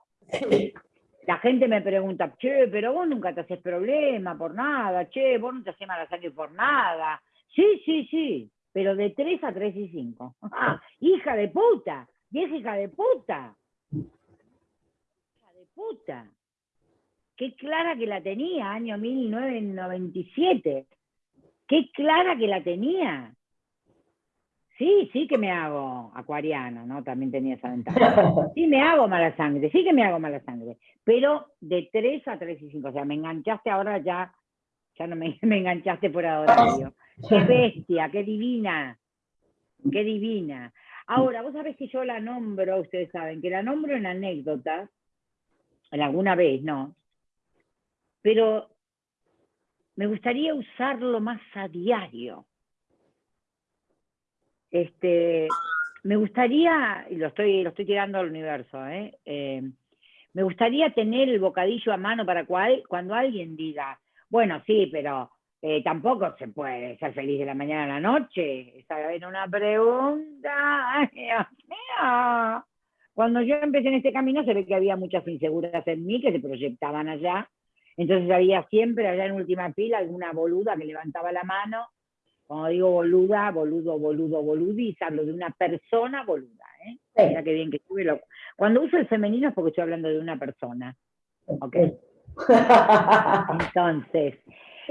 La gente me pregunta, che, pero vos nunca te haces problema por nada, che, vos no te haces mala sangre por nada. Sí, sí, sí, pero de 3 a 3 y 5. Ah, hija de puta, vieja hija de puta puta. Qué clara que la tenía, año 1997. Qué clara que la tenía. Sí, sí que me hago acuariana, ¿no? También tenía esa ventaja. Sí me hago mala sangre, sí que me hago mala sangre. Pero de 3 a 3 y 5. O sea, me enganchaste ahora ya, ya no me, me enganchaste por ahora. Qué bestia, qué divina. Qué divina. Ahora, vos sabés que yo la nombro, ustedes saben, que la nombro en anécdotas, alguna vez, no. Pero me gustaría usarlo más a diario. Este, me gustaría, y lo estoy, lo estoy tirando al universo, ¿eh? Eh, me gustaría tener el bocadillo a mano para cuando alguien diga, bueno, sí, pero eh, tampoco se puede ser feliz de la mañana a la noche. Esa era una pregunta. Ay. Cuando yo empecé en este camino se ve que había muchas inseguras en mí que se proyectaban allá. Entonces había siempre allá en última fila alguna boluda que levantaba la mano. Cuando digo boluda, boludo, boludo, boludis, hablo de una persona boluda. ¿eh? Mira qué bien que estuve. Cuando uso el femenino es porque estoy hablando de una persona. ¿Ok? Entonces,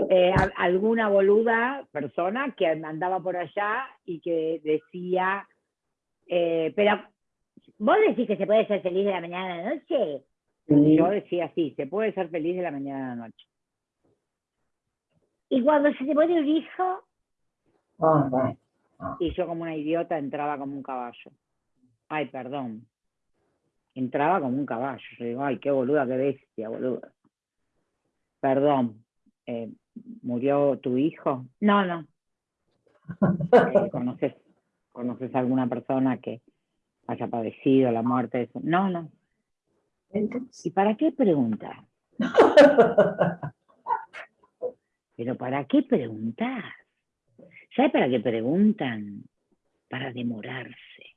eh, alguna boluda persona que andaba por allá y que decía, eh, pero ¿Vos decís que se puede ser feliz de la mañana a la noche? Yo decía sí, se puede ser feliz de la mañana a la noche. ¿Y cuando se te pone un hijo? Ah, y yo como una idiota entraba como un caballo. Ay, perdón. Entraba como un caballo. Yo digo, ay, qué boluda, qué bestia, boluda. Perdón. Eh, ¿Murió tu hijo? No, no. Eh, ¿Conoces, ¿Conoces alguna persona que haya padecido la muerte de No, no. ¿Y para qué preguntar? Pero ¿para qué preguntar? ¿Sabes para qué preguntan? Para demorarse.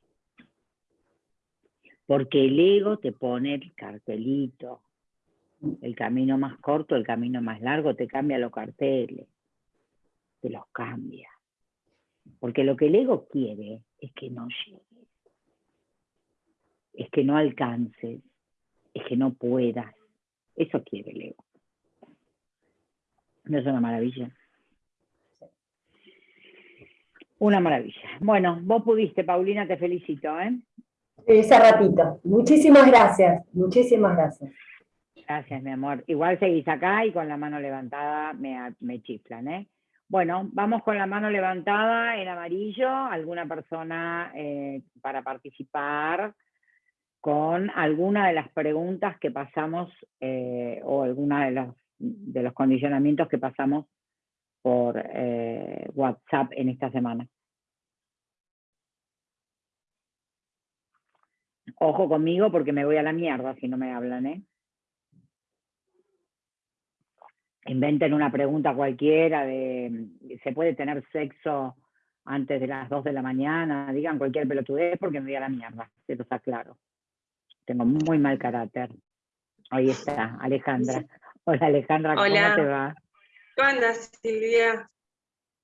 Porque el ego te pone el cartelito. El camino más corto, el camino más largo, te cambia los carteles. Te los cambia. Porque lo que el ego quiere es que no llegue es que no alcances, es que no puedas. Eso quiere el ego. ¿No es una maravilla? Una maravilla. Bueno, vos pudiste, Paulina, te felicito. ¿eh? Ese ratito. Muchísimas gracias, muchísimas gracias. Gracias, mi amor. Igual seguís acá y con la mano levantada me, me chiflan, ¿eh? Bueno, vamos con la mano levantada en amarillo. ¿Alguna persona eh, para participar? Con alguna de las preguntas que pasamos eh, o alguna de los, los condicionamientos que pasamos por eh, WhatsApp en esta semana. Ojo conmigo porque me voy a la mierda si no me hablan, ¿eh? Inventen una pregunta cualquiera de, ¿se puede tener sexo antes de las 2 de la mañana? Digan cualquier pelotudez porque me voy a la mierda, eso está claro. Tengo muy mal carácter. Ahí está, Alejandra. Hola Alejandra, ¿cómo te va? ¿Cómo andas, Silvia?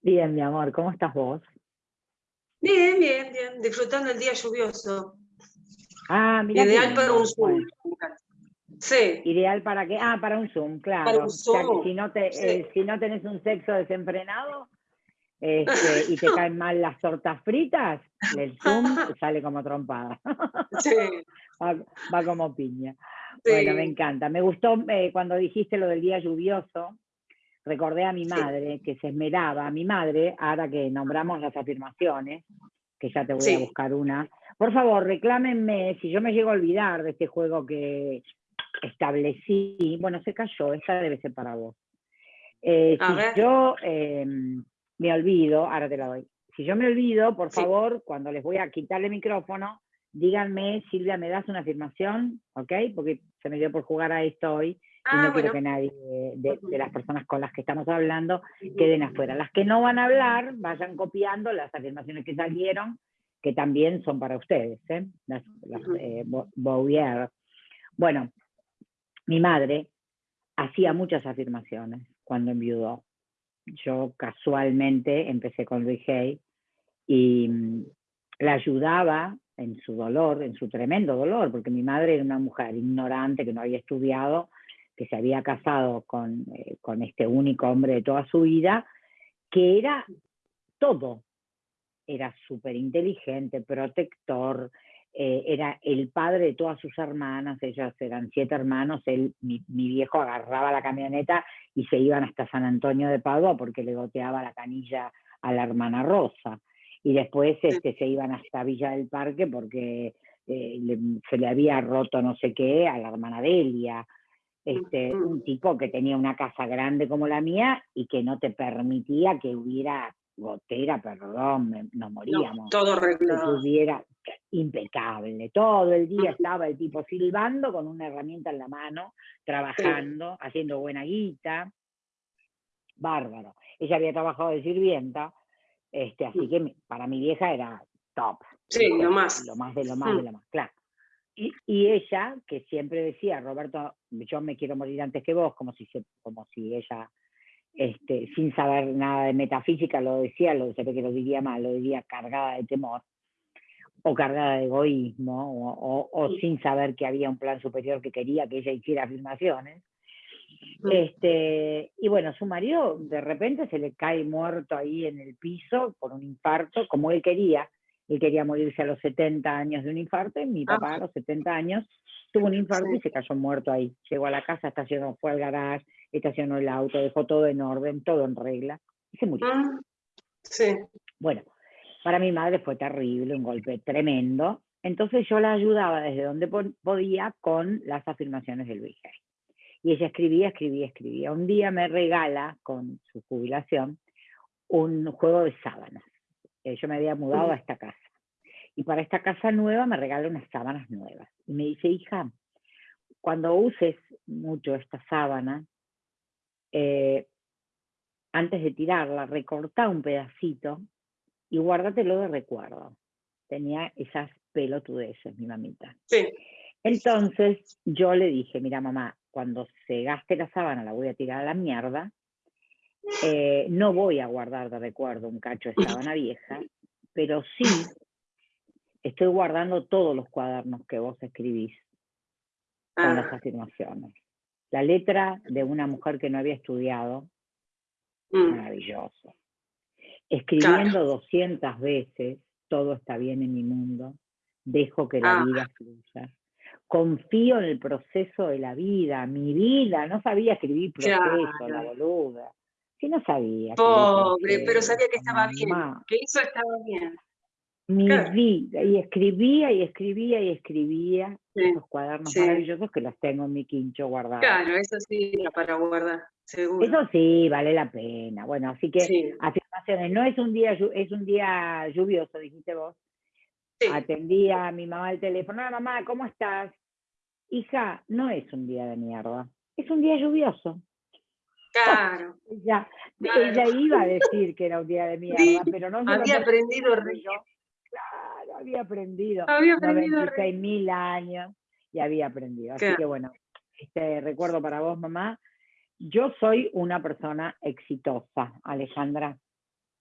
Bien, mi amor, ¿cómo estás vos? Bien, bien, bien, disfrutando el día lluvioso. Ah, mira. Ideal para un Zoom. Sí. Ideal para qué? Ah, para un Zoom, claro. Para un Zoom. si, no te, eh, si no tenés un sexo desenfrenado este, y te caen mal las tortas fritas, el Zoom sale como trompada. Sí. Va, como piña. Bueno, me encanta. Me gustó eh, cuando dijiste lo del día lluvioso, recordé a mi madre que se esmeraba, a mi madre, ahora que nombramos las afirmaciones, que ya te voy a buscar una. Por favor, reclámenme si yo me llego a olvidar de este juego que establecí. Bueno, se cayó, esta debe ser para vos. Eh, si yo em, me olvido, ahora te la doy. Si yo me olvido, por favor, cuando les voy a quitarle el micrófono, díganme, Silvia, ¿me das una afirmación? ¿Ok? Porque se me dio por jugar a esto hoy y no ah, quiero que nadie de, las personas con las que estamos hablando queden afuera. Las que no van a hablar, vayan copiando las afirmaciones que salieron, que también son para ustedes, ¿eh? las, eh, Bueno, mi madre hacía muchas afirmaciones cuando enviudó. Yo casualmente empecé con Luis Hay y mm, la ayudaba en su dolor, en su tremendo dolor, porque mi madre era una mujer ignorante que no había estudiado que se había casado con, eh, con este único hombre de toda su vida, que era todo. Era súper inteligente, protector, eh, era el padre de todas sus hermanas, ellas eran siete hermanos, él, mi, viejo agarraba la camioneta y se iban hasta San Antonio de Padua porque le goteaba la canilla a la hermana Rosa. Y después este, se iban hasta Villa del Parque porque eh, se le había roto no sé qué a la hermana Delia este, un tipo que tenía una casa grande como la mía y que no te permitía que hubiera gotera, perdón, nos moríamos. todo arreglado. Hubiera impecable. Todo el día estaba el tipo silbando con una herramienta en la mano, trabajando, haciendo buena guita. Bárbaro. Ella había trabajado de sirvienta, este, así que para mi vieja era top. Sí, lo más. Lo más de lo más de lo más, claro. Y, ella, que siempre decía, Roberto, yo me quiero morir antes que vos, como si, como si ella, este, sin saber nada de metafísica, lo decía, lo que lo diría mal, lo diría cargada de temor, o cargada de egoísmo, o, sin saber que había un plan superior que quería que ella hiciera afirmaciones. Este, y bueno, su marido de repente se le cae muerto ahí en el piso por un infarto, como él quería, él quería morirse a los 70 años de un infarto, y mi papá a los 70 años tuvo un infarto y se cayó muerto ahí. Llegó a la casa, estacionó, fue al garage, estacionó el auto, dejó todo en orden, todo en regla, y se murió. Ah, sí. Bueno, para mi madre fue terrible, un golpe tremendo. Entonces yo la ayudaba desde donde podía con las afirmaciones del Luis Y ella escribía, escribía, escribía. Un día me regala, con su jubilación, un juego de sábanas. Eh, yo me había mudado a esta casa. Y para esta casa nueva me regala unas sábanas nuevas. Y me dice, hija, cuando uses mucho esta sábana, eh, antes de tirarla, recorta un pedacito y guárdatelo de recuerdo. Tenía esas pelotudeces, mi mamita. Sí. Entonces yo le dije, mira mamá, cuando se gaste la sábana la voy a tirar a la mierda eh, no voy a guardar de recuerdo un cacho de sábana vieja, pero sí estoy guardando todos los cuadernos que vos escribís con las ah. afirmaciones. La letra de una mujer que no había estudiado, mm. maravilloso. Escribiendo 200 veces, todo está bien en mi mundo, dejo que la ah. vida fluya. Confío en el proceso de la vida, mi vida, no sabía escribir proceso, la boluda que no sabía. Pobre, pero sabía que estaba bien, que eso estaba bien. Mi vida, y escribía y escribía y escribía esos cuadernos maravillosos que los tengo en mi quincho guardados. Claro, eso sí, para guardar, seguro. Eso sí, vale la pena. Bueno, así que afirmaciones, no es un día, es un día lluvioso, dijiste vos. Atendí a mi mamá al teléfono, hola mamá, ¿cómo estás? Hija, no es un día de mierda, es un día lluvioso. Claro. Ella, ella iba a decir que era un día de mierda, pero no se Había aprendido Claro, había aprendido. Había aprendido mil años. y había aprendido. Así Claro. que bueno, este recuerdo para vos, mamá. Yo soy una persona exitosa, Alejandra.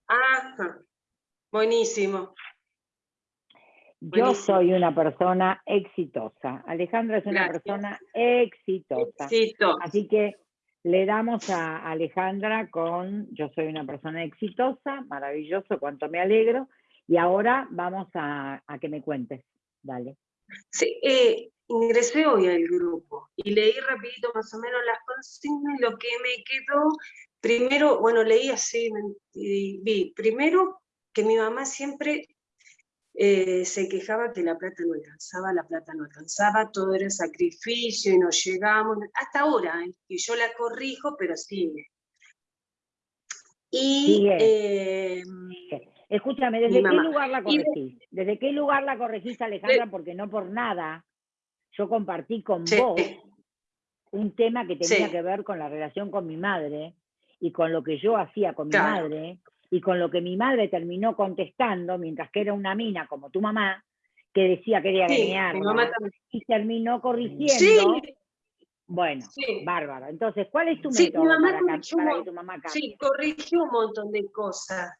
Ajá. Buenísimo. Yo soy una persona exitosa. Alejandra es una Gracias. persona exitosa. Así que le damos a Alejandra con Yo soy una persona exitosa, maravilloso, cuánto me alegro. Y ahora vamos a, a que me cuentes. Dale. Sí, eh, ingresé hoy al grupo y leí rapidito más o menos las consignas y lo que me quedó, primero, bueno, leí así, y vi, primero que mi mamá siempre eh, se quejaba que la plata no alcanzaba, la plata no alcanzaba, todo era sacrificio y no llegamos, hasta ahora, eh, y yo la corrijo, pero sigue. Y eh, Escúchame, ¿desde qué mamá. lugar la corregís? ¿Desde qué lugar la corregís, Alejandra? Porque no por nada yo compartí con Sí. vos un tema que tenía Sí. que ver con la relación con mi madre y con lo que yo hacía con mi madre y con lo que mi madre terminó contestando, mientras que era una mina como tu mamá, que decía que quería sí, y terminó corrigiendo. Sí, Bueno, sí. bárbaro. Entonces, ¿cuál es tu método mamá para, corrigió para que tu mamá cambie? Sí, corrigió un montón de cosas.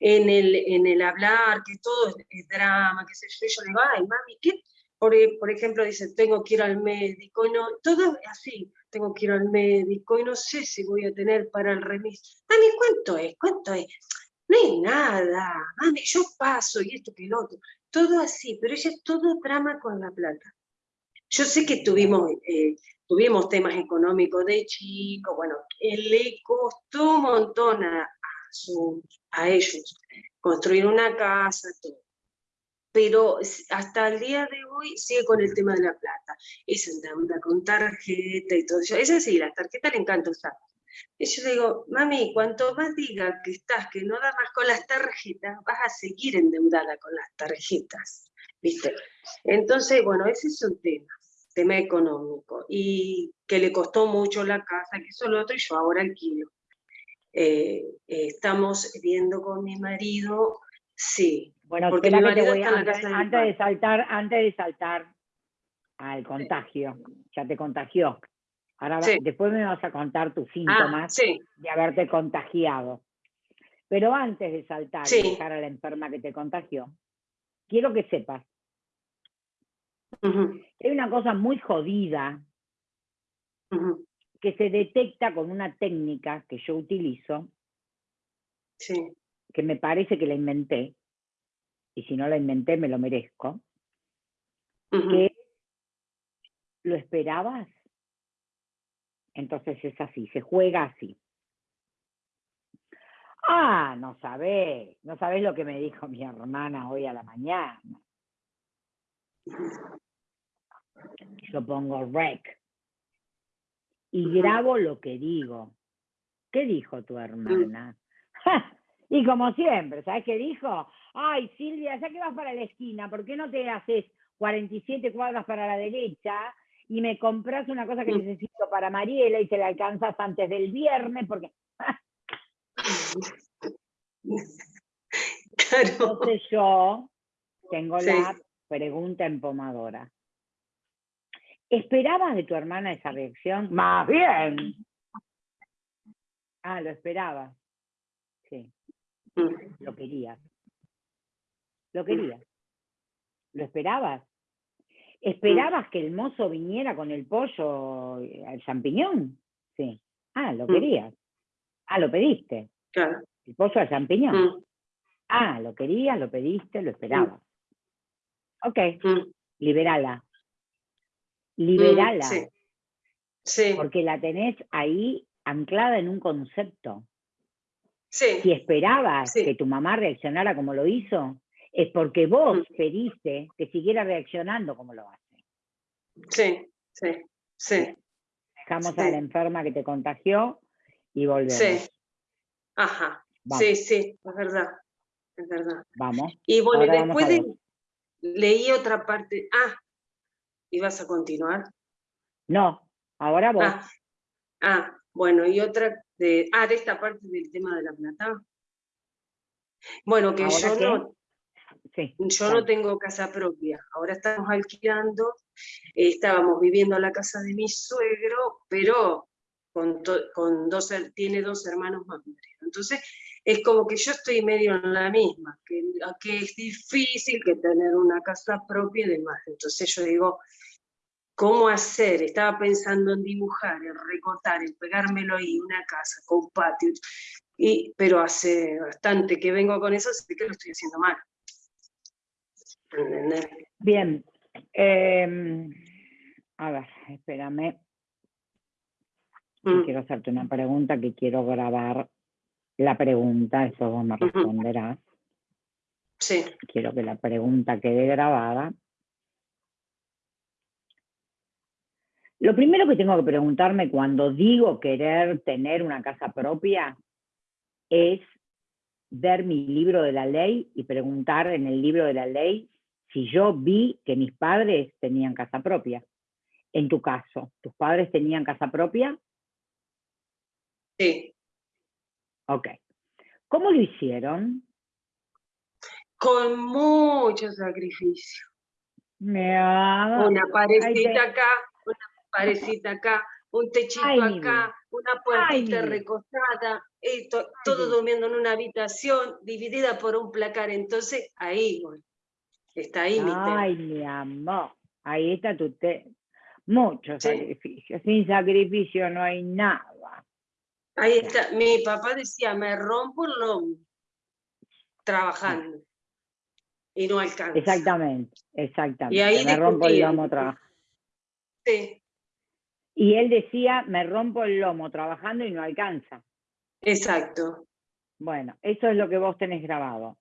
En el, en el hablar, que todo es, es drama, qué sé yo, yo le digo, ay, mami, ¿qué? Por, por ejemplo, dice, tengo que ir al médico, no, todo es así, tengo que ir al médico, y no sé si voy a tener para el remis. Mami, ¿cuánto es? ¿Cuánto es? No es nada, mami, yo paso, y esto que el otro. Todo así, pero ella es todo drama con la plata. Yo sé que tuvimos, eh, tuvimos temas económicos de chico, bueno, le costó un montón a, a su- a ellos construir una casa, todo. Pero hasta el día de hoy sigue con el tema de la plata. Se endeuda con tarjeta y todo eso. Es así, la tarjeta le encanta usar. Y yo digo, mami, cuanto más diga que estás, que no da más con las tarjetas, vas a seguir endeudada con las tarjetas. ¿Viste? Entonces, bueno, ese es un tema, tema económico. Y que le costó mucho la casa, que eso lo otro, y yo ahora alquilo. Eh, eh, estamos viendo con mi marido, sí, Bueno, Porque mi que te voy está en la antes, casa de antes saltar, antes de saltar al contagio, ya te contagió. Ahora Sí. después me vas a contar tus ah, síntomas sí, de haberte contagiado. Pero antes de saltar y dejar a la enferma que te contagió, quiero que sepas ujú, que hay una cosa muy jodida que se detecta con una técnica que yo utilizo, que me parece que la inventé, y si no la inventé me lo merezco, que lo esperabas. Entonces es así, se juega así. Ah, no sabés, no sabés lo que me dijo mi hermana hoy a la mañana. Yo pongo rec y grabo lo que digo. ¿Qué dijo tu hermana? Y como siempre, ¿sabes qué dijo? Ay, Silvia, ya que vas para la esquina, ¿por qué no te haces 47 cuadras para la derecha y me compras una cosa que Mm. necesito para Mariela y te la alcanzas antes del viernes? Porque Claro, entonces yo tengo Sí. la pregunta empomadora. ¿Esperabas de tu hermana esa reacción? Más bien. Ah, lo esperabas. Sí. Mm, Lo querías. Lo querías. ¿Lo esperabas? ¿Esperabas que el mozo viniera con el pollo eh, al champiñón? Sí. Ah, lo Mm. querías. Ah, lo pediste. claro, El pollo al champiñón. mm, Ah, lo querías, lo pediste, lo esperabas. Ok, mm, liberala. mm, Liberala. sí, sí, Porque la tenés ahí anclada en un concepto. sí, si esperabas Sí. que tu mamá reaccionara como lo hizo, es porque vos Mm. pediste que siguiera reaccionando como lo hace. sí, sí, sí, Dejamos Sí. a la enferma que te contagió y volvemos. sí, ajá, Vamos, sí, sí, es verdad, es verdad. vamos. Y bueno, y Ahora después de- leí otra parte, ah, ¿ibas a continuar? No, ahora vos. Ah, ah, bueno, y otra de, ah, de esta parte del tema de la plata. Bueno, que ¿Ahora yo qué? no, Sí, Yo no tengo casa propia, ahora estamos alquilando, eh, estábamos viviendo en la casa de mi suegro, pero con, con dos, tiene dos hermanos más Entonces, es como que yo estoy medio en la misma, que, que es difícil que tener una casa propia y demás. Entonces yo digo, ¿cómo hacer? Estaba pensando en dibujar, en recortar, en pegármelo ahí, una casa con patio, y, pero hace bastante que vengo con eso, así que lo estoy haciendo mal. Bien. Em, a ver, espérame. Mm. Quiero hacerte una pregunta que quiero grabar la pregunta, eso vos me responderás. Sí. Quiero que la pregunta quede grabada. Lo primero que tengo que preguntarme cuando digo querer tener una casa propia es ver mi libro de la ley y preguntar en el libro de la ley si yo vi que mis padres tenían casa propia. En tu caso, ¿tus padres tenían casa propia? Sí. Ok. ¿Cómo lo hicieron? Con mucho sacrificio. Me Una parecita acá, una parecita acá, un techito acá, una puertita recostada, todo durmiendo en una habitación dividida por un placar. Entonces, ahí, está ahí mi Ay, mi amor, ahí está tu te. Mucho sacrificio. Sin sacrificio no hay nada. Ahí está, mi papá decía, me rompo el lomo trabajando y no alcanza. Exactamente, exactamente. Y ahí me rompo el lomo trabajando. Sí. Y él decía, me rompo el lomo trabajando y no alcanza. Exacto. Bueno, eso es lo que vos tenés grabado,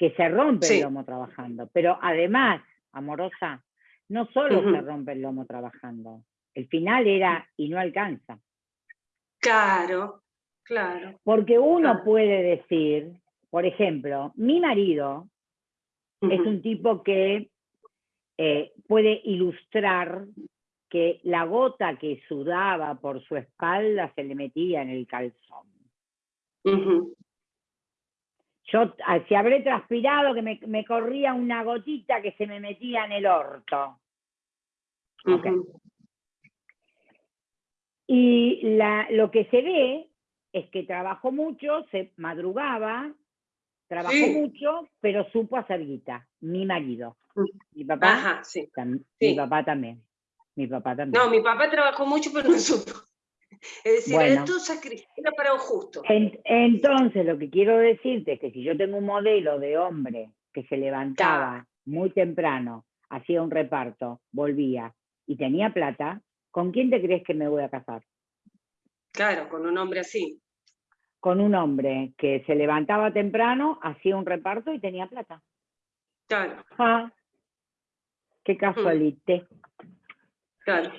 que se rompe el lomo trabajando. Pero además, amorosa, no solo se rompe el lomo trabajando, el final era y no alcanza. Claro, claro. Porque uno puede decir, por ejemplo, mi marido es un tipo que eh, puede ilustrar que la gota que sudaba por su espalda se le metía en el calzón. Yo, ah, si habré transpirado, que me, corría una gotita que se me metía en el orto. Y la, lo que se ve es que trabajó mucho, se madrugaba, trabajó mucho, pero supo hacer guita. Mi marido. Mm. Mi papá, sí. mi papá también. Mi papá también. No, mi papá trabajó mucho, pero no supo. Es decir, esto era para un justo. entonces, lo que quiero decirte es que si yo tengo un modelo de hombre que se levantaba muy temprano, hacía un reparto, volvía y tenía plata, ¿con quién te crees que me voy a casar? Claro, con un hombre así. Con un hombre que se levantaba temprano, hacía un reparto y tenía plata. Claro. Ah, qué casualite. Claro.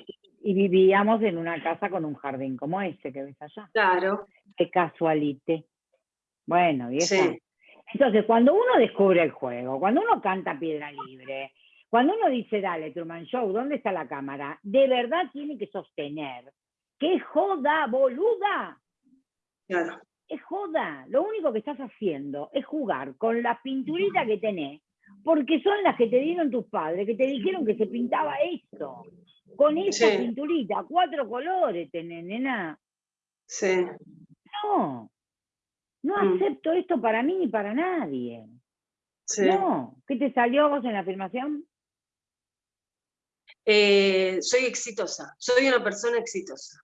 Y vivíamos en una casa con un jardín como este que ves allá. Claro. Qué casualite. Bueno, vieja. Entonces, cuando uno descubre el juego, cuando uno canta piedra libre, cuando uno dice, dale, Truman Show, ¿dónde está la cámara? De verdad tiene que sostener. ¡Qué joda, boluda! Claro. Es joda. Lo único que estás haciendo es jugar con las pinturitas que tenés, porque son las que te dieron tus padres, que te dijeron que se pintaba esto. Con esa pinturita, cuatro colores tenés, nena. Sí. No. No mm. acepto esto para mí ni para nadie. Sí. No. ¿Qué te salió vos en la afirmación? Eh, soy exitosa, soy una persona exitosa.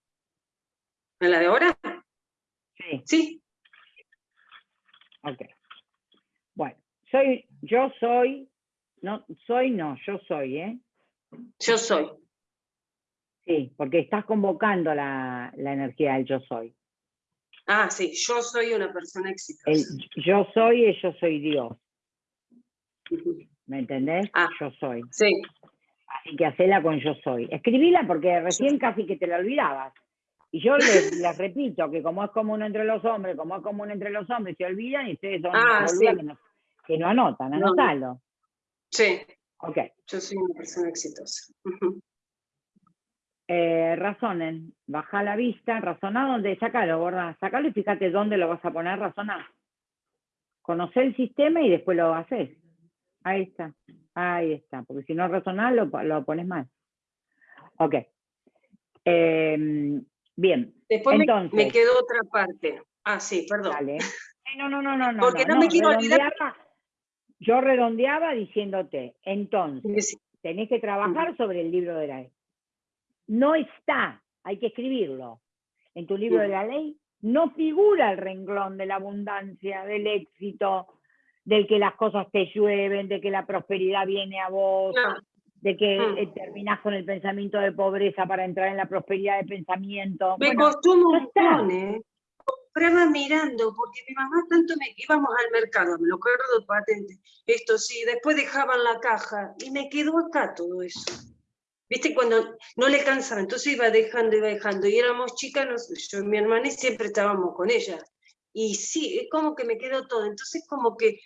¿En la de ahora? Sí. Sí. Ok. Soy, yo soy, no, soy no, yo soy, ¿eh? Yo soy. Sí, porque estás convocando la, la energía del yo soy. Ah, sí, yo soy una persona exitosa. El, yo soy y yo soy Dios. ¿Me entendés? Ah, yo soy. Sí. Así que hacela con yo soy. Escribíla porque recién casi que te la olvidabas. Y yo les, repito que como es común entre los hombres, como es común entre los hombres, se olvidan y ustedes son ah, que, no, anotan, anotalo. Sí. Ok. Yo soy una persona exitosa. Eh, razonen, baja la vista, razona dónde, sacalo, borra, sacalo y fíjate dónde lo vas a poner, razona. Conoce el sistema y después lo haces. ahí está, ahí está, porque si no razonás lo, lo pones mal. Ok. Em, bien, Después me- entonces... me, quedó otra parte. Ah, sí, perdón. Dale. No, no, no, no, no. Porque no me quiero olvidar- Yo redondeaba diciéndote, entonces, tenés que trabajar sobre el libro de la ley. No está, hay que escribirlo. En tu libro de la ley no figura el renglón de la abundancia, del éxito, del que las cosas te llueven, de que la prosperidad viene a vos, No. de que Mm. eh, terminás con el pensamiento de pobreza para entrar en la prosperidad de pensamiento. Me Bueno, costó un ¿eh? Compraba mirando, porque mi mamá tanto me íbamos al mercado, me lo acuerdo patente. Esto sí, después dejaban la caja y me quedó acá todo eso. ¿Viste? Cuando no le cansaba, entonces iba dejando, iba dejando. Y éramos chicas, nos- yo y mi hermana, y siempre estábamos con ella. Y sí, es como que me quedó todo. Entonces, como que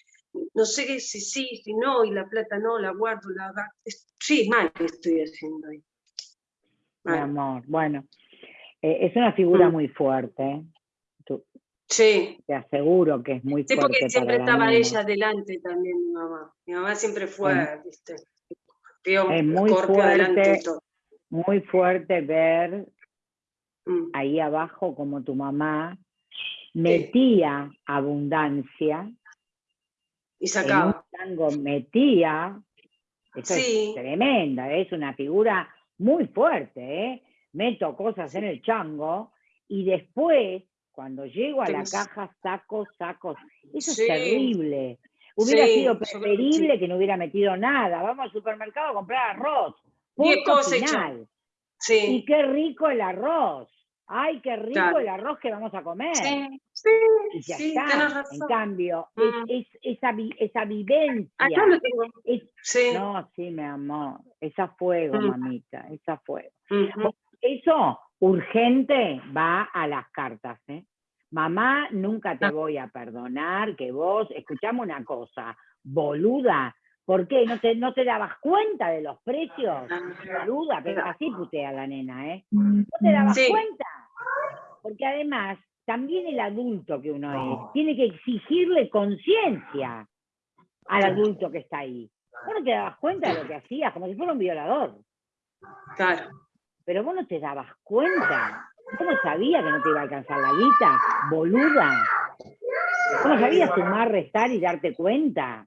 no sé si sí, si no, y la plata no, la guardo, la Sí, mal estoy haciendo ahí. mi amor, bueno, eh, es una figura Mm. muy fuerte, Sí, te aseguro que es muy Sí, fuerte porque siempre estaba ella adelante también, mi mamá. Mi mamá siempre fue, Bueno. viste, Pío, Es muy fuerte. Muy fuerte ver Mm, ahí abajo como tu mamá metía abundancia, Y en un sacaba. tango metía, eso Sí. es tremenda, es una figura muy fuerte, ¿eh? meto cosas en el chango y después, cuando llego a la caja, saco, saco. Eso Sí. es terrible. Hubiera Sí, sido preferible que no hubiera metido nada. Vamos al supermercado a comprar arroz. Punto final. Y Sí, qué rico el arroz. Ay, qué rico Claro. el arroz que vamos a comer. sí, sí, Y ya sí, está. En cambio, Mm. es, es- esa, esa vivencia. Acá lo tengo. es- Sí. no, sí, mi amor. Es a fuego, Mm. mamita. Es a fuego. ujú. Eso, urgente, va a las cartas, ¿eh? Mamá, nunca te Ah. voy a perdonar que vos, escuchame una cosa, boluda, ¿por qué? ¿No te, no te dabas cuenta de los precios? Boluda, pero así putea la nena, ¿eh? ¿No te dabas Sí. cuenta? Porque además, también el adulto que uno es, tiene que exigirle conciencia al adulto que está ahí. Vos no te dabas cuenta de lo que hacías, como si fuera un violador. Claro. Pero vos no te dabas cuenta. ¿Cómo sabías que no te iba a alcanzar la guita? Boluda. ¿Cómo sabías sumar, restar y darte cuenta?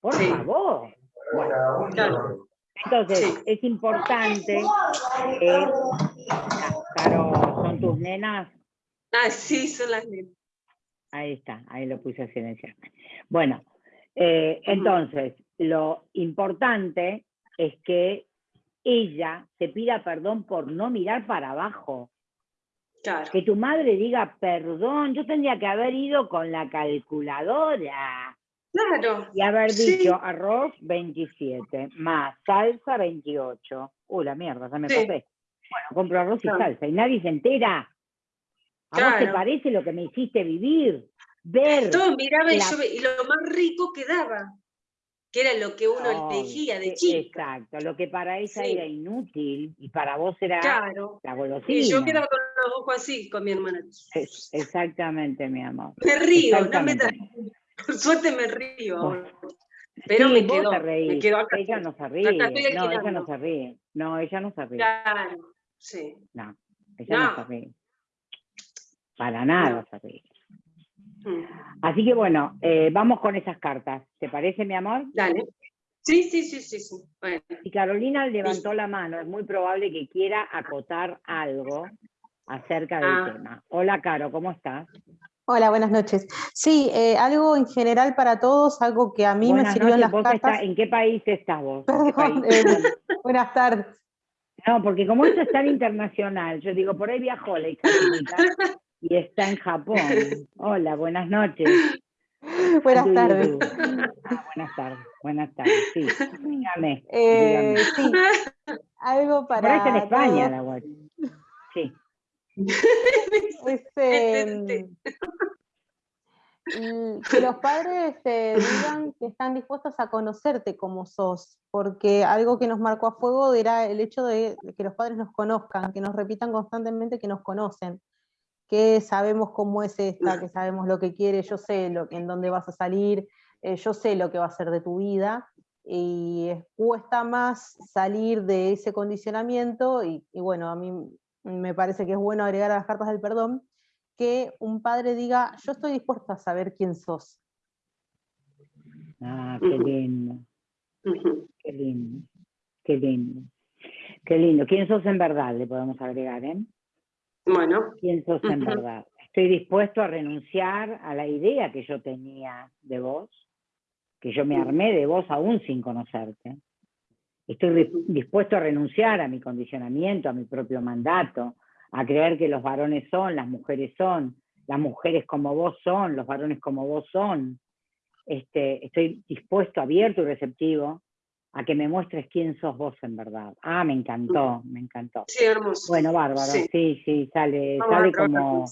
Por Sí. favor. Bueno, Claro. entonces Sí. es importante que, Caro, son tus nenas, Ah, sí, son las nenas. ahí está, ahí lo puse a silenciar. Bueno, eh, entonces, lo importante es que ella te pida perdón por no mirar para abajo. Claro. Que tu madre diga, perdón, yo tendría que haber ido con la calculadora Claro. y haber Sí. dicho arroz 27, más salsa 28. Uy, la mierda, ya me Sí. pasé. Bueno, compro arroz y salsa y nadie se entera. ¿A vos te parece lo que me hiciste vivir? Ver. Todo miraba y, yo y lo más rico que daba, que era lo que uno No, elegía de e- chica. Exacto, lo que para ella Sí. era inútil y para vos era Claro. la Y golosina. yo quedaba con los ojos así con mi hermana. Es- exactamente, mi amor. Me río, no me. Por suerte me río. Bueno. Pero Sí, me te me acá. Ella no se ríe. estoy No, ella no se ríe. No, ella no se ríe. Claro, sí. No, ella no, No. se ríe. Para nada se ríe. Así que bueno, eh, vamos con esas cartas. ¿Te parece, mi amor? Dale. Sí, sí, sí, sí, sí. Bueno, Si Carolina levantó la mano, es muy probable que quiera acotar algo acerca del Ah. tema. Hola, Caro, ¿cómo estás? Hola, buenas noches. Sí, eh, algo en general para todos, algo que a mí me sirvió en las vos cartas. ¿En qué país estás vos? Eh, buenas tardes. No, porque como esto es tan internacional, yo digo, por ahí viajó la hija y está en Japón. Hola, buenas noches. Buenas tardes. Ah, buenas tardes, buenas tardes, sí. Dígame, Eh, dígame. sí, algo Por ahí está en para España la guacha. Sí. es, eh, mm, que los padres te digan que están dispuestos a conocerte como sos, porque algo que nos marcó a fuego era el hecho de que los padres nos conozcan, que nos repitan constantemente que nos conocen, que sabemos cómo es esta, que sabemos lo que quiere, yo sé lo, en dónde vas a salir, eh, yo sé lo que va a ser de tu vida, y cuesta más salir de ese condicionamiento, y, bueno, a mí me parece que es bueno agregar a las cartas del perdón, que un padre diga, yo estoy dispuesto a saber quién sos. Ah, qué lindo. Qué lindo. Qué lindo. Qué lindo. ¿Quién sos en verdad? Le podemos agregar, ¿eh? Bueno. ¿Quién sos en verdad? Estoy dispuesto a renunciar a la idea que yo tenía de vos, que yo me armé de vos aún sin conocerte. Estoy dispuesto a renunciar a mi condicionamiento, a mi propio mandato, a creer que los varones son, las mujeres son, las mujeres como vos son, los varones como vos son. Este, estoy dispuesto, abierto y receptivo a que me muestres quién sos vos en verdad. Ah, me encantó, me encantó. Sí, hermoso. Bueno, bárbaro, sí, sí, sale, sale como,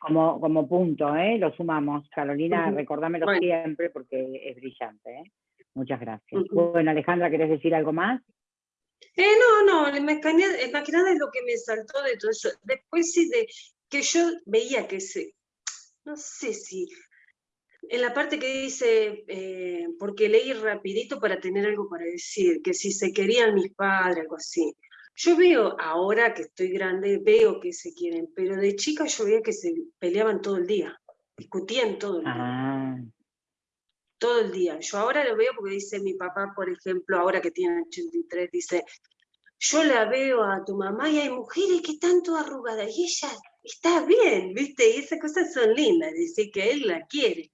como, como punto, ¿eh? Lo sumamos. Carolina, recordámelo siempre porque es brillante, ¿eh? Muchas gracias. Bueno, Alejandra, ¿querés decir algo más? Eh, no, no, más que nada es lo que me saltó de todo eso. Después sí, de que yo veía que se, no sé si en la parte que dice, eh, porque leí rapidito para tener algo para decir, que si se querían mis padres, algo así. Yo veo, ahora que estoy grande, veo que se quieren, pero de chica yo veía que se peleaban todo el día, discutían todo el día. Ah. Todo el día. Yo ahora lo veo porque dice mi papá, por ejemplo, ahora que tiene 83, dice, yo la veo a tu mamá y hay mujeres que están todas arrugadas y ella está bien, ¿viste? Y esas cosas son lindas, dice que él la quiere.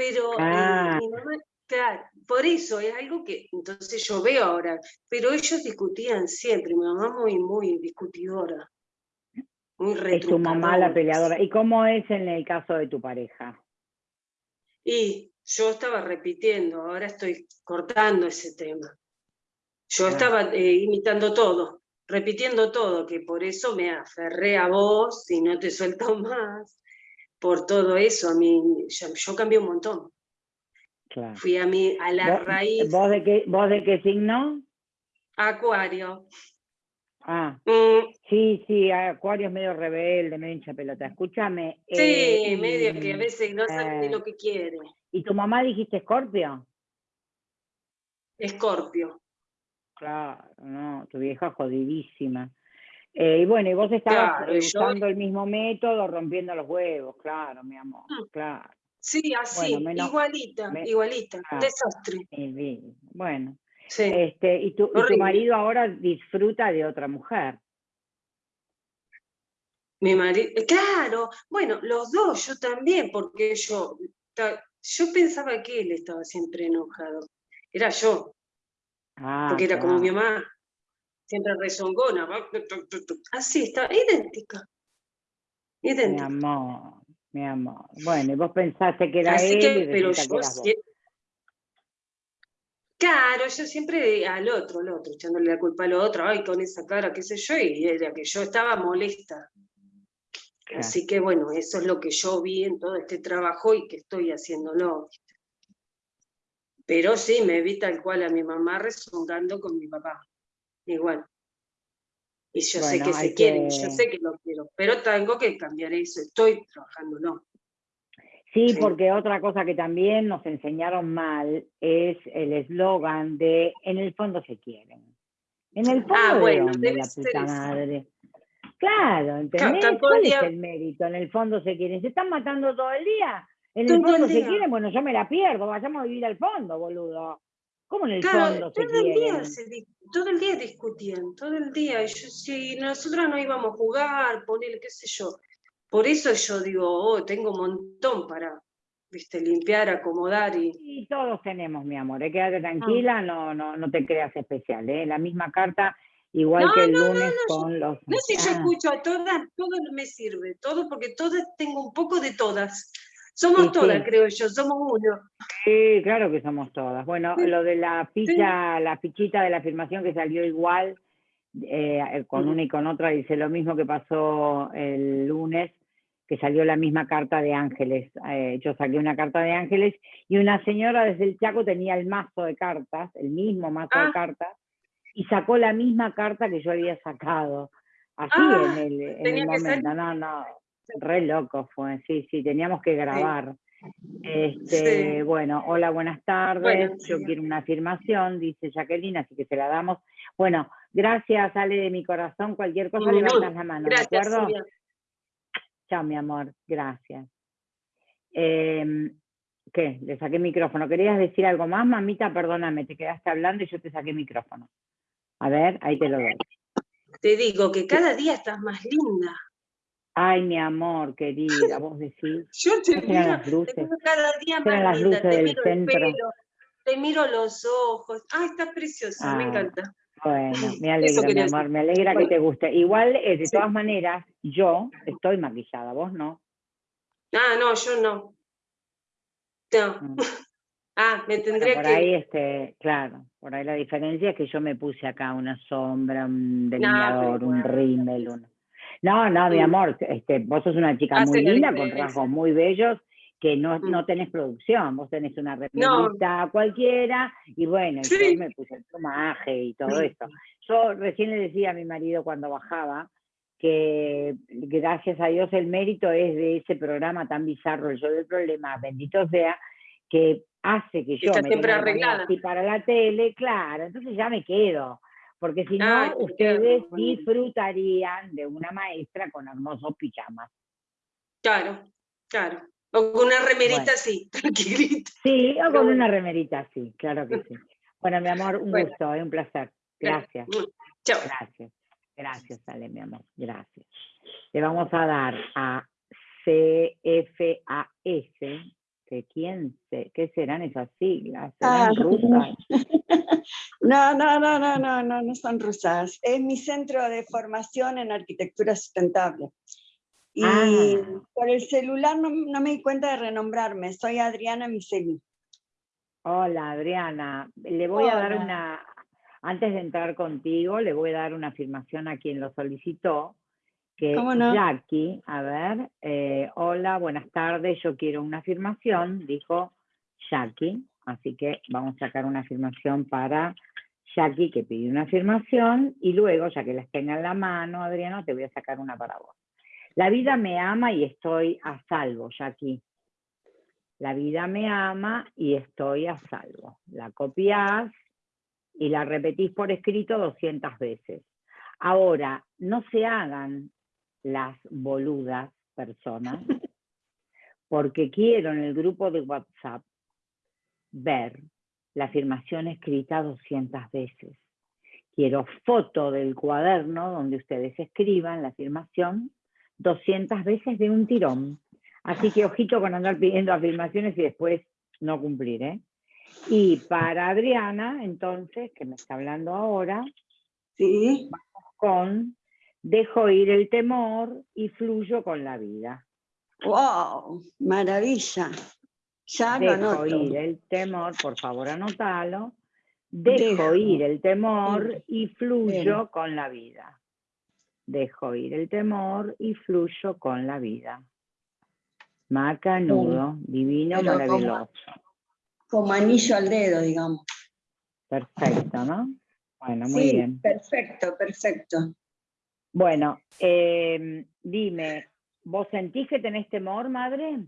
Pero eh, ah. mi mamá, claro, por eso es algo que entonces yo veo ahora, pero ellos discutían siempre, mi mamá muy, muy discutidora. Muy es tu mamá la peleadora. ¿Y cómo es en el caso de tu pareja? Y yo estaba repitiendo, ahora estoy cortando ese tema. Yo estaba eh, imitando todo, repitiendo todo, que por eso me aferré a vos y no te suelto más por todo eso, a mí, yo, cambié un montón. Fui a, mí, a la raíz. ¿vos de, qué, ¿Vos de qué signo? Acuario. Ah, mm. sí, sí, Acuario es medio rebelde, medio hincha pelota. Escúchame. Sí, eh, medio que a veces no sabe ni lo que quiere. ¿Y tu mamá dijiste Escorpio? Escorpio. Claro, no, tu vieja jodidísima. Eh, y bueno, y vos estabas usando el mismo método, rompiendo los huevos, claro, mi amor, mm. claro. Sí, así, igualita, igualita, ah, desastre. bueno, este, y, tu, marido ahora disfruta de otra mujer. Mi marido, eh, claro, bueno, los dos, yo también, porque yo, yo pensaba que él estaba siempre enojado, era yo, ah, porque era como mi mamá, siempre rezongona, así está, idéntica. Idéntica. Mi amor, mi amor. Bueno, y vos pensaste que era él pero yo Claro, yo siempre al otro, al otro, echándole la culpa al otro, ay, con esa cara, qué sé yo, y era que yo estaba molesta. Así que bueno, eso es lo que yo vi en todo este trabajo y que estoy haciéndolo. Pero sí, me vi tal cual a mi mamá rezongando con mi papá igual. Y yo sé que se quiere, yo sé que lo quiero, pero tengo que cambiar eso, estoy trabajando, ¿no? Sí, porque otra cosa que también nos enseñaron mal es el eslogan de en el fondo se quieren. En el fondo ah, bueno, de la puta madre. Claro, ¿entendés? ¿Cuál es el mérito? En el fondo se quieren. ¿Se están matando todo el día? En el fondo se quieren, bueno, yo me la pierdo, vayamos a vivir al fondo, boludo. ¿Cómo en el fondo se todo el día todo el día discutían, todo el día. si nosotros no íbamos a jugar, ponerle qué sé yo. Por eso yo digo, oh, tengo un montón para viste, limpiar, acomodar y... Y todos tenemos, mi amor, ¿eh? quédate tranquila, ah. no, no, no te creas especial, ¿eh? la misma carta, igual que el lunes con los... No sé, yo ah. escucho a todas, todo me sirve, todo, porque todas tengo un poco de todas. Somos todas, creo yo, somos uno. Sí, claro que somos todas. Bueno, lo de la ficha, la fichita de la afirmación que salió igual, eh, con una y con otra, dice lo mismo que pasó el lunes, que salió la misma carta de ángeles. Eh, yo saqué una carta de ángeles y una señora desde el Chaco tenía el mazo de cartas, el mismo mazo de ah. cartas, y sacó la misma carta que yo había sacado. Así ah, en el, en el momento. No, no, Re loco fue, sí, sí, teníamos que grabar. Este, Bueno, hola, buenas tardes. Bueno, Yo quiero una afirmación, dice Jacqueline, así que se la damos. Bueno, gracias, Ale, de mi corazón. Cualquier cosa Mm, levantas la mano, ¿de acuerdo? Silvia. Chao, mi amor, gracias. Em, ¿Qué? Le saqué micrófono. ¿Querías decir algo más, mamita? Perdóname, te quedaste hablando y yo te saqué micrófono. A ver, ahí te lo doy. Te digo que cada día estás más linda. Ay, mi amor, querida, vos decís. Yo te ¿No miro, las te luces? miro cada día ¿Serán más las linda, luces te del miro centro? el pelo, te miro los ojos. Ay, estás preciosa, me Ah. encanta. Bueno, me alegra, mi amor, decir. me alegra que Bueno. te guste. Igual, eh, de Sí. todas maneras, yo estoy maquillada, vos no. Ah, no, yo no. No. Mm. Ah, me Bueno, tendría por que. ahí, este, claro, por ahí la diferencia es que yo me puse acá una sombra, un delineador, un igual. rímel, un... No, no, mi Mm. amor, este, vos sos una chica Hace muy linda, con rasgos muy bellos, que no, Mm. no tenés producción, vos tenés una No. remerita cualquiera, y bueno, Sí. yo me puse el plumaje y todo Mm. eso. Yo recién le decía a mi marido cuando bajaba que gracias a Dios el mérito es de ese programa tan bizarro, el show del problema, bendito sea, que hace que yo Está me siempre arreglada. para la tele, claro, entonces ya me quedo, porque si no, Ay, ustedes disfrutarían de una maestra con hermosos pijamas. Claro, claro. O con una remerita Bueno. así, tranquilita. Sí, o con una remerita así, claro que sí. Bueno, mi amor, un Bueno. gusto, es un placer. Gracias. Chao. Gracias, gracias, Ale, mi amor, gracias. Le vamos a dar a CFAS, que quién se, ¿qué serán esas siglas? ¿Serán Ah. rusas? No, no, no, no, no, no, no son rusas. Es mi centro de formación en arquitectura sustentable. Y Ah. por el celular no, no me di cuenta de renombrarme. Soy Adriana Miseli. Hola, Adriana. Le voy a dar Hola. una, antes de entrar contigo, le voy a dar una afirmación a quien lo solicitó, que ¿Cómo no? Jackie, a ver, eh, hola, buenas tardes, yo quiero una afirmación, dijo Jackie, así que vamos a sacar una afirmación para Jackie, que pidió una afirmación, y luego, ya que las tenga en la mano, Adriana, te voy a sacar una para vos. La vida me ama y estoy a salvo, Jackie. La vida me ama y estoy a salvo. La copiás y la repetís por escrito 200 veces. Ahora, no se hagan las boludas personas, porque quiero en el grupo de WhatsApp ver la afirmación escrita 200 veces. Quiero foto del cuaderno donde ustedes escriban la afirmación 200 veces de un tirón. Así que ojito con andar pidiendo afirmaciones y después no cumplir, ¿eh? Y para Adriana, entonces, que me está hablando ahora, Sí. con dejo ir el temor y fluyo con la vida. ¡Wow! Maravilla. Ya Dejo ir el temor, por favor anótalo. Dejo Dejo ir el temor y fluyo Bien. con la vida. Dejo ir el temor y fluyo con la vida. Macanudo, divino, Pero como- maravilloso. Como anillo al dedo, digamos. Perfecto, ¿no? Bueno, muy sí, bien. perfecto, perfecto. Bueno, eh, dime, ¿vos sentís que tenés temor, madre?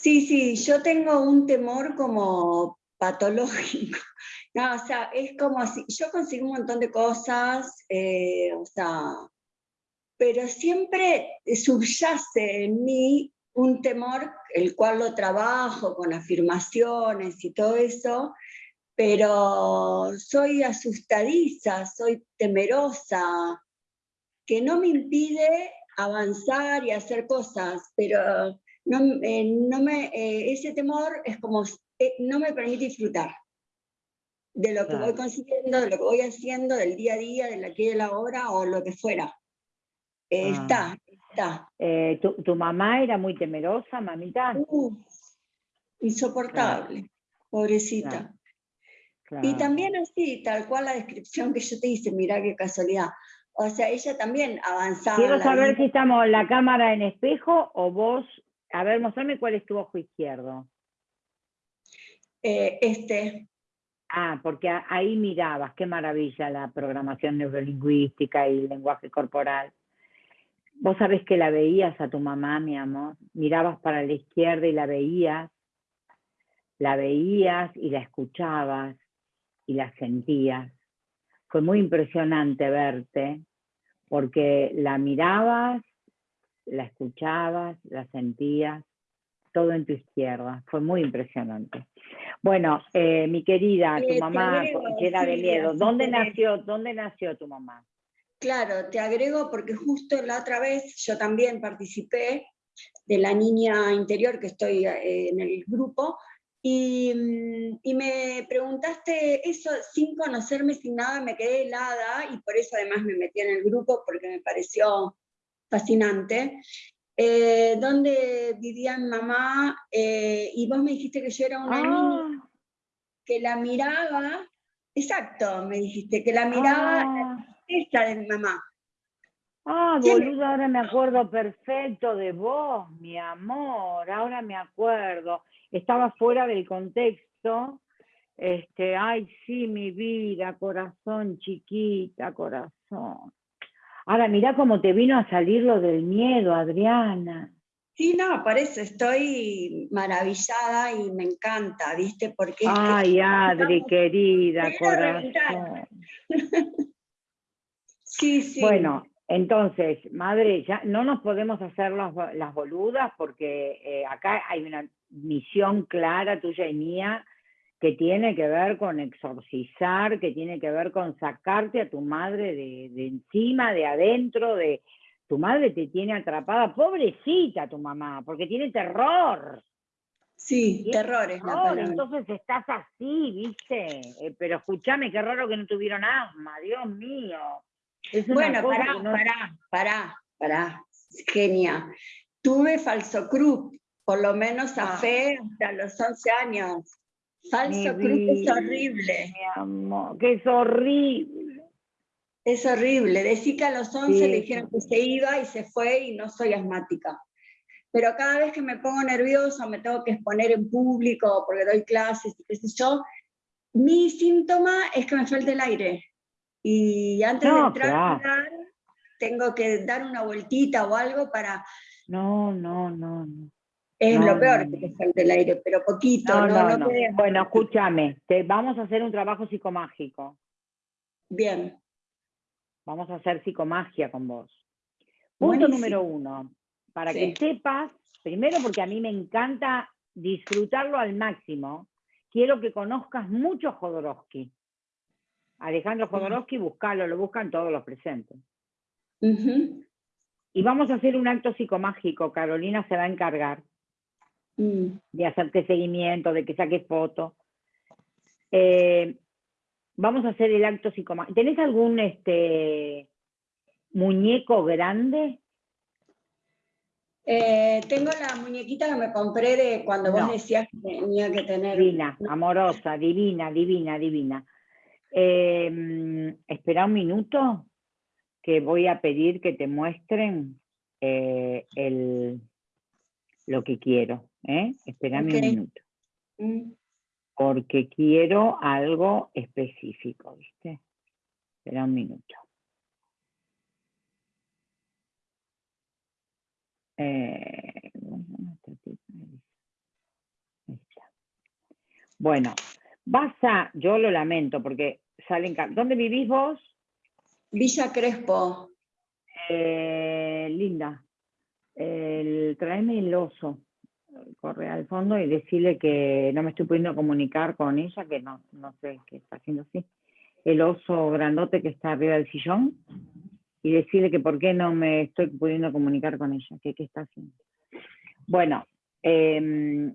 Sí, sí, yo tengo un temor como patológico. O sea, es como si yo consigo un montón de cosas, eh, o sea, pero siempre subyace en mí un temor, el cual lo trabajo con afirmaciones y todo eso, pero soy asustadiza, soy temerosa, que no me impide avanzar y hacer cosas, pero no, eh, no me, eh, ese temor es como, eh, no me permite disfrutar de lo que voy consiguiendo, de lo que voy haciendo, del día a día, del aquí y de la hora o lo que fuera. Eh, Ah. Está, está. ¿tu, tu mamá era muy temerosa, mamita? Insoportable, pobrecita. Claro, Y también así, tal cual la descripción que yo te hice, mirá qué casualidad. O sea, ella también avanzaba. Quiero la saber si estamos la cámara en espejo o vos. A ver, mostrame cuál es tu ojo izquierdo. Eh, este, Ah, porque ahí mirabas, qué maravilla la programación neurolingüística y el lenguaje corporal. Vos sabés que la veías a tu mamá, mi amor. Mirabas para la izquierda y la veías. La veías y la escuchabas y la sentías. Fue muy impresionante verte porque la mirabas, la escuchabas, la sentías, todo en tu izquierda. Fue muy impresionante. Bueno, eh, mi querida, tu Eh, mamá agrego, llena de miedo. ¿Dónde nació, ¿Dónde nació tu mamá? Claro, te agrego porque justo la otra vez yo también participé de la niña interior que estoy eh, en el grupo y, mm, y me preguntaste eso sin conocerme, sin nada, me quedé helada y por eso además me metí en el grupo porque me pareció fascinante. Eh, ¿Dónde vivía mi mamá? Eh, y vos me dijiste que yo era una niña Ah, que la miraba, exacto, me dijiste, que la miraba ah. esta de mi mamá. Ah, boluda, ahora me acuerdo perfecto de vos, mi amor, ahora me acuerdo. Estaba fuera del contexto. Este, ay, sí, mi vida, corazón chiquita, corazón. Ahora mirá cómo te vino a salir lo del miedo, Adriana. Sí, no, por eso estoy maravillada y me encanta, ¿viste? Porque que Ay, Adri, querida, corazón. sí, sí. Bueno, entonces, madre, ya no nos podemos hacer las boludas porque eh, acá hay una misión clara tuya y mía que tiene que ver con exorcizar, que tiene que ver con sacarte a tu madre de, de encima, de adentro, de tu madre te tiene atrapada, pobrecita tu mamá, porque tiene terror. sí, ¿Qué terror es la palabra. entonces estás así, ¿viste? Eh, pero escúchame, qué raro que no tuvieron asma, Dios mío. Es Bueno, pará, no- pará, pará, pará, genia. Tuve falso cruz, por lo menos a Ah. fe hasta los 11 años. Falso cruz es horrible, Mi amor, que es horrible. es horrible. Decí que a los 11 Sí, le dijeron que se iba y se fue y no soy asmática. Pero cada vez que me pongo nerviosa, me tengo que exponer en público porque doy clases y qué sé yo, mi síntoma es que me falta el aire. Y antes de entrar claro. tengo que dar una vueltita o algo para... No, no, no, no. Es No, lo peor no, que te no. falte el aire, pero poquito, No, no, no, te- Bueno, escúchame, te, vamos a hacer un trabajo psicomágico. Bien, Vamos a hacer psicomagia con vos. Punto Buenísimo. número uno, para Sí. que sepas, primero porque a mí me encanta disfrutarlo al máximo, quiero que conozcas mucho Jodorowsky. Alejandro Jodorowsky, buscalo, lo buscan todos los presentes. Y vamos a hacer un acto psicomágico, Carolina se va a encargar. De hacerte seguimiento, de que saques fotos. Eh, vamos a hacer el acto psicomágico. ¿Tenés algún este, muñeco grande? Eh, tengo la muñequita que me compré de cuando vos No. decías que tenía que tener... Divina, amorosa, divina, divina, divina. Eh, mm, espera un minuto que voy a pedir que te muestren eh, el, lo que quiero. ¿eh? Espérame un minuto. Mm. porque quiero algo específico, ¿viste? Espera un minuto. Eh. Bueno, vas a, yo lo lamento porque salen, ¿dónde vivís vos? Villa Crespo. Eh, linda, el, tráeme el oso, corre al fondo y decirle que no me estoy pudiendo comunicar con ella, que no, no sé qué está haciendo así. El oso grandote que está arriba del sillón y decirle que por qué no me estoy pudiendo comunicar con ella, que qué está haciendo. Bueno, em,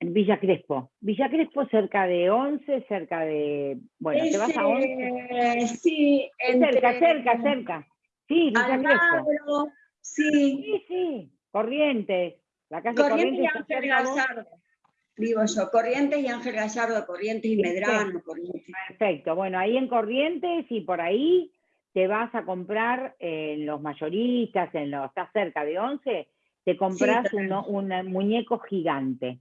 Villa Crespo. Villa Crespo cerca de 11, cerca de... Bueno, te vas a 11. Ese, sí, Cerca, entre cerca, cerca. Sí, Villa Crespo. Sí. Sí, sí, Corrientes. La calle Corrientes y Corrientes. está Ángel. Gallardo. Digo yo, Corrientes y Ángel Gallardo, Corrientes y. Medrano. Corrientes. Perfecto. Bueno, ahí en Corrientes y por ahí te vas a comprar en los mayoristas, en los, estás cerca de 11, te compras un muñeco gigante.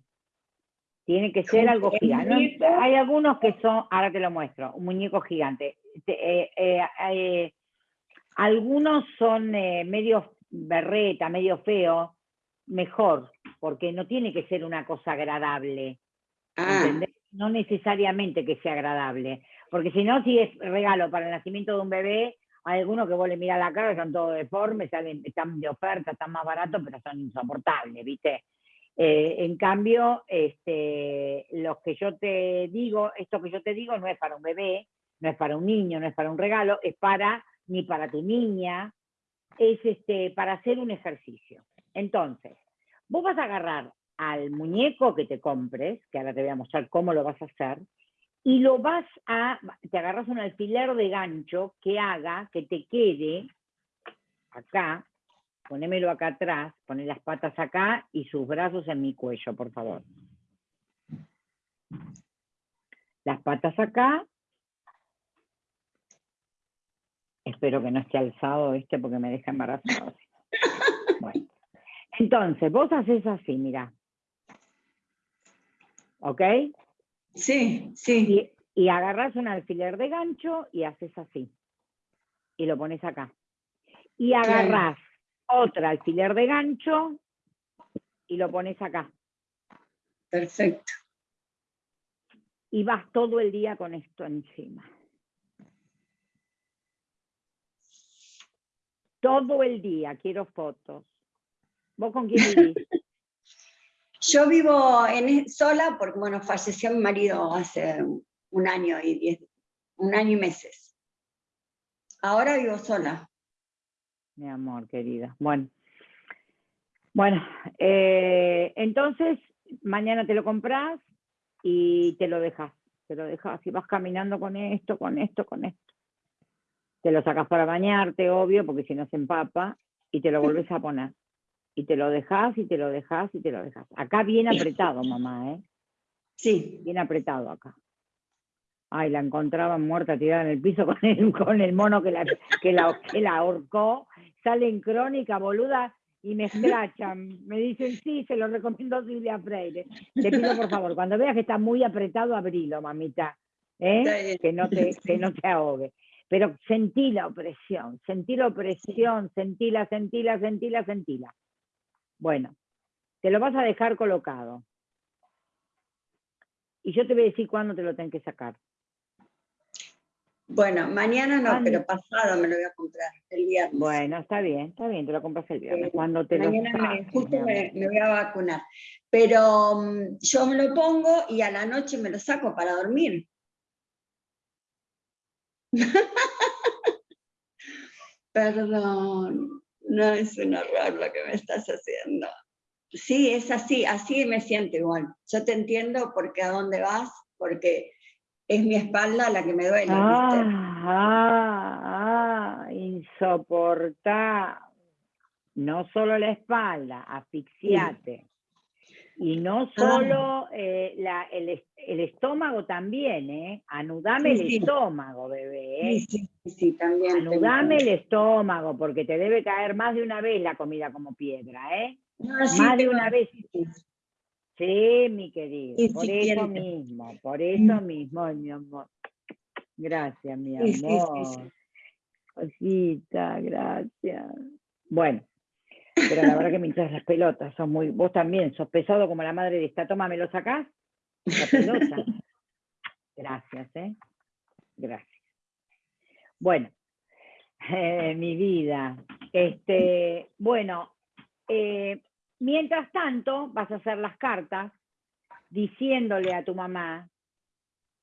Tiene que ser ¿Cómo algo gigante. No, hay algunos que son, ahora te lo muestro, un muñeco gigante. Te- eh, eh, eh, algunos son medios berreta, medio feo, mejor, porque no tiene que ser una cosa agradable. Ah. No necesariamente que sea agradable, porque si no, si es regalo para el nacimiento de un bebé, hay algunos que vos le mirás la cara, son todos deformes, salen, están de oferta, están más baratos, pero son insoportables, ¿viste? Eh, en cambio, este, los que yo te digo, esto que yo te digo no es para un bebé, no es para un niño, no es para un regalo, es para, ni para tu niña, es este, para hacer un ejercicio. Entonces, vos vas a agarrar al muñeco que te compres, que ahora te voy a mostrar cómo lo vas a hacer, y lo vas a, te agarras un alfiler de gancho que haga que te quede acá, ponémelo acá atrás, poné las patas acá y sus brazos en mi cuello, por favor. Las patas acá. Espero que no esté alzado este porque me deja embarazado. Bueno. Entonces, vos haces así, mira. ¿Ok? sí, sí. Y, y agarras un alfiler de gancho y haces así. Y lo pones acá. Y agarrás otra alfiler de gancho y lo pones acá. Perfecto. Y vas todo el día con esto encima. Todo el día, quiero fotos. ¿Vos con quién vivís? Yo vivo en, sola porque, bueno, falleció mi marido hace un año y diez, un año y meses. Ahora vivo sola. Mi amor, querida. Bueno. Bueno, eh, entonces mañana te lo compras y te lo dejas. Te lo dejas y vas caminando con esto, con esto, con esto. Te lo sacas para bañarte, obvio, porque si no se empapa, y te lo volvés a poner. Y te lo dejas y te lo dejas y te lo dejas. Acá bien apretado, mamá, ¿eh? Sí, Bien apretado acá. Ay, la encontraban muerta tirada en el piso con el, con el mono que la, que, la, que la ahorcó. Sale en crónica, boluda, y me escrachan. Me dicen, sí, se lo recomiendo a Silvia Freire. Te pido, por favor, cuando veas que está muy apretado, abrilo, mamita. ¿eh? Que, no te, que no te ahogue. Pero sentí la opresión, sentí la opresión, sentíla, sentíla, sentíla, sentíla. Bueno, te lo vas a dejar colocado. Y yo te voy a decir cuándo te lo tenés que sacar. bueno, mañana no, pero pasado me lo voy a comprar, el viernes. Bueno, está bien, está bien, te lo compras el viernes. Eh, Cuando te lo Mañana me, justo me voy a vacunar. Pero mm, yo me lo pongo y a la noche me lo saco para dormir. Perdón, no es un horror lo que me estás haciendo. Sí, es así, así me siento igual. Yo te entiendo porque a dónde vas, porque es mi espalda la que me duele. Ah, ah, ah, insoportable. No solo la espalda, asfixiate. Y no solo eh, la- el, el estómago también, ¿eh? Anudame Sí, el sí. estómago, bebé. ¿eh? Sí, sí, sí, también. Anudame el estómago, porque te debe caer más de una vez la comida como piedra, ¿eh? No, más de una vez. Sí, mi querido, por sí, eso quiero. mismo, por eso mismo, mi amor. Gracias, mi amor. Cosita, gracias. Bueno, pero la verdad que me hinchas las pelotas, sos muy, vos también, sos pesado como la madre de esta, toma, ¿me lo sacás? La pelota. Gracias, ¿eh? Gracias. Bueno, eh, mi vida, este, bueno, eh, mientras tanto vas a hacer las cartas diciéndole a tu mamá,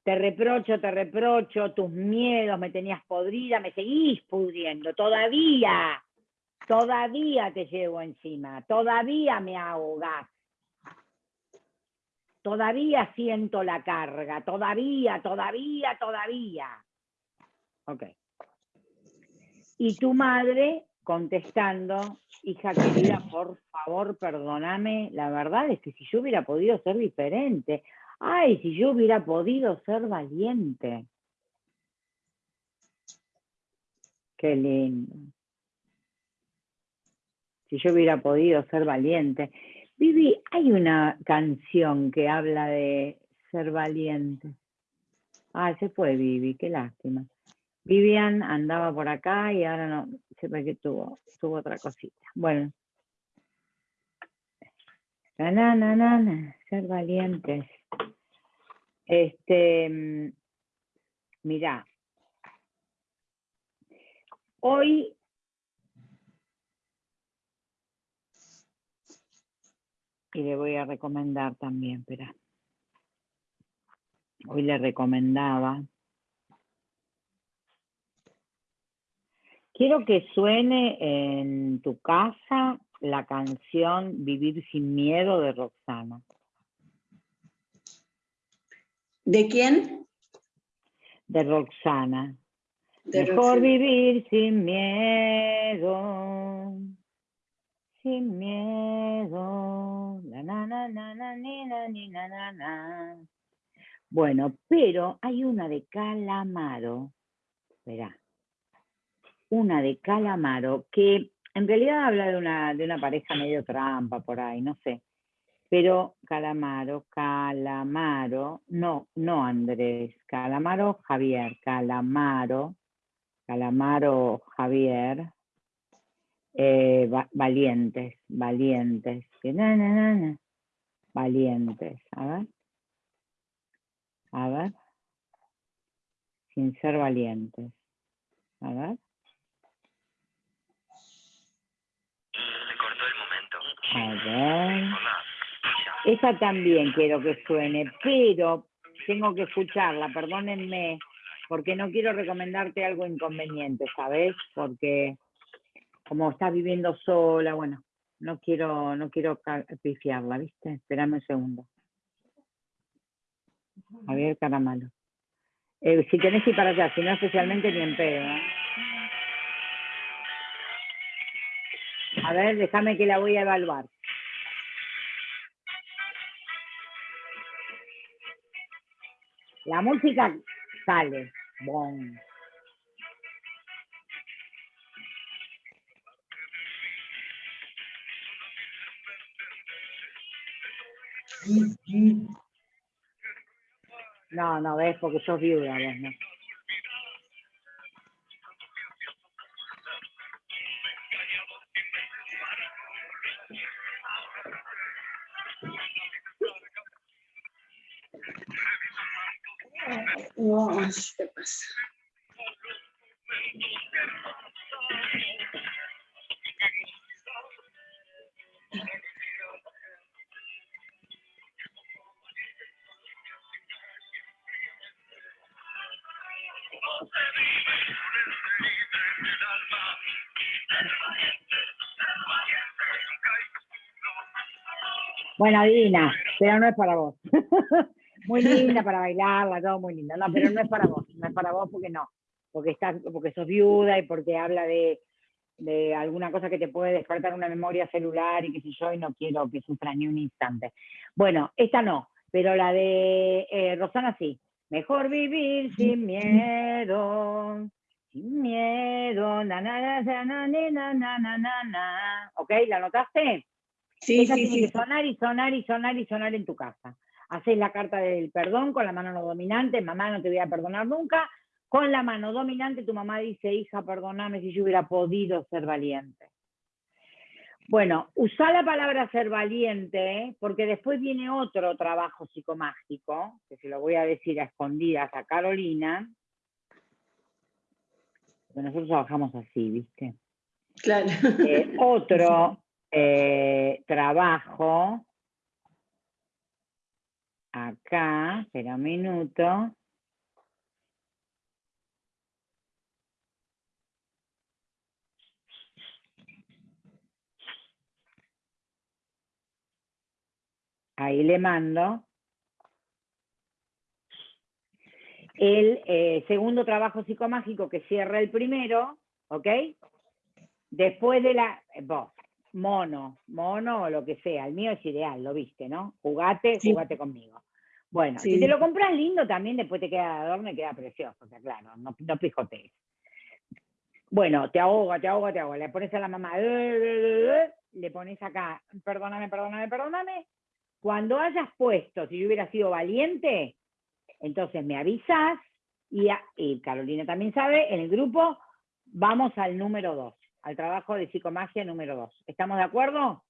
te reprocho, te reprocho, tus miedos me tenías podrida, me seguís pudriendo, todavía, todavía te llevo encima, todavía me ahogás, todavía siento la carga, todavía, todavía, todavía. Ok. Y tu madre contestando, hija querida, por favor, perdóname, la verdad es que si yo hubiera podido ser diferente, ay, si yo hubiera podido ser valiente. Qué lindo. Si yo hubiera podido ser valiente. Vivi, hay una canción que habla de ser valiente. Ah, se fue Vivi, qué lástima. Vivian andaba por acá y ahora no, se ve que tuvo, tuvo otra cosita. Bueno. Na, na, na, na, ser valientes. Este, mm, mira, hoy y le voy a recomendar también, espera. Hoy le recomendaba. Quiero que suene en tu casa la canción Vivir sin miedo de Roxana. ¿De quién? De Roxana. De Mejor Roxana. vivir sin miedo. Sin miedo. Na, na, ni, na. Bueno, pero hay una de Calamaro. Verá. Una de Calamaro que en realidad habla de una, de una pareja medio trampa por ahí, no sé. Pero Calamaro, Calamaro, no, no Andrés, Calamaro Javier, Calamaro, Calamaro Javier, eh, va- valientes, valientes, que na, na, na, valientes, a ver, a ver, sin ser valientes, a ver, Se cortó el momento. a ver. Esa también quiero que suene, pero tengo que escucharla, perdónenme, porque no quiero recomendarte algo inconveniente, ¿sabes? Porque como estás viviendo sola, bueno, no quiero, no quiero pifiarla, ¿viste? Espérame un segundo. Javier Caramalo. Eh, si tenés que ir para allá, si no especialmente ni en pedo. ¿eh? A ver, déjame que la voy a evaluar. La música sale. Bon. No, no, ves, porque sos viuda, vos, ¿no? No, ¿qué pasa? Bueno, divina, pero no es para vos. muy linda para bailarla, todo muy lindo. No, pero no es para vos, no es para vos porque no. Porque estás, porque sos viuda y porque habla de, de alguna cosa que te puede despertar una memoria celular y qué sé yo, y no quiero que sufra ni un instante. Bueno, esta no, pero la de eh, Rosana sí. Mejor vivir sin miedo, sin miedo, na, na, na, na, ¿Ok? ¿La notaste? Sí, Esa sí, tiene sí. que sonar y sonar y sonar y sonar en tu casa. Haces la carta del perdón con la mano no dominante, mamá no te voy a perdonar nunca. Con la mano dominante tu mamá dice, hija, perdóname si yo hubiera podido ser valiente. Bueno, usa la palabra ser valiente, ¿eh? porque después viene otro trabajo psicomágico, que se lo voy a decir a escondidas a Carolina. Porque nosotros trabajamos así, ¿viste? Claro. Eh, otro eh, trabajo, acá, espera un minuto. Ahí le mando. El eh, segundo trabajo psicomágico que cierra el primero, ¿ok? Después de la, eh, vos, mono, mono o lo que sea, el mío es ideal, lo viste, ¿no? Jugate, Sí. jugate conmigo. Bueno, Sí. si te lo compras lindo también después te queda de adorno y queda precioso, o sea, claro, no, no pijotees. Bueno, te ahoga, te ahoga, te ahoga, le pones a la mamá, le pones acá, perdóname, perdóname, perdóname. Cuando hayas puesto, si yo hubiera sido valiente, entonces me avisas y, a- y Carolina también sabe, en el grupo vamos al número dos. al trabajo de psicomagia número 2. ¿Estamos de acuerdo?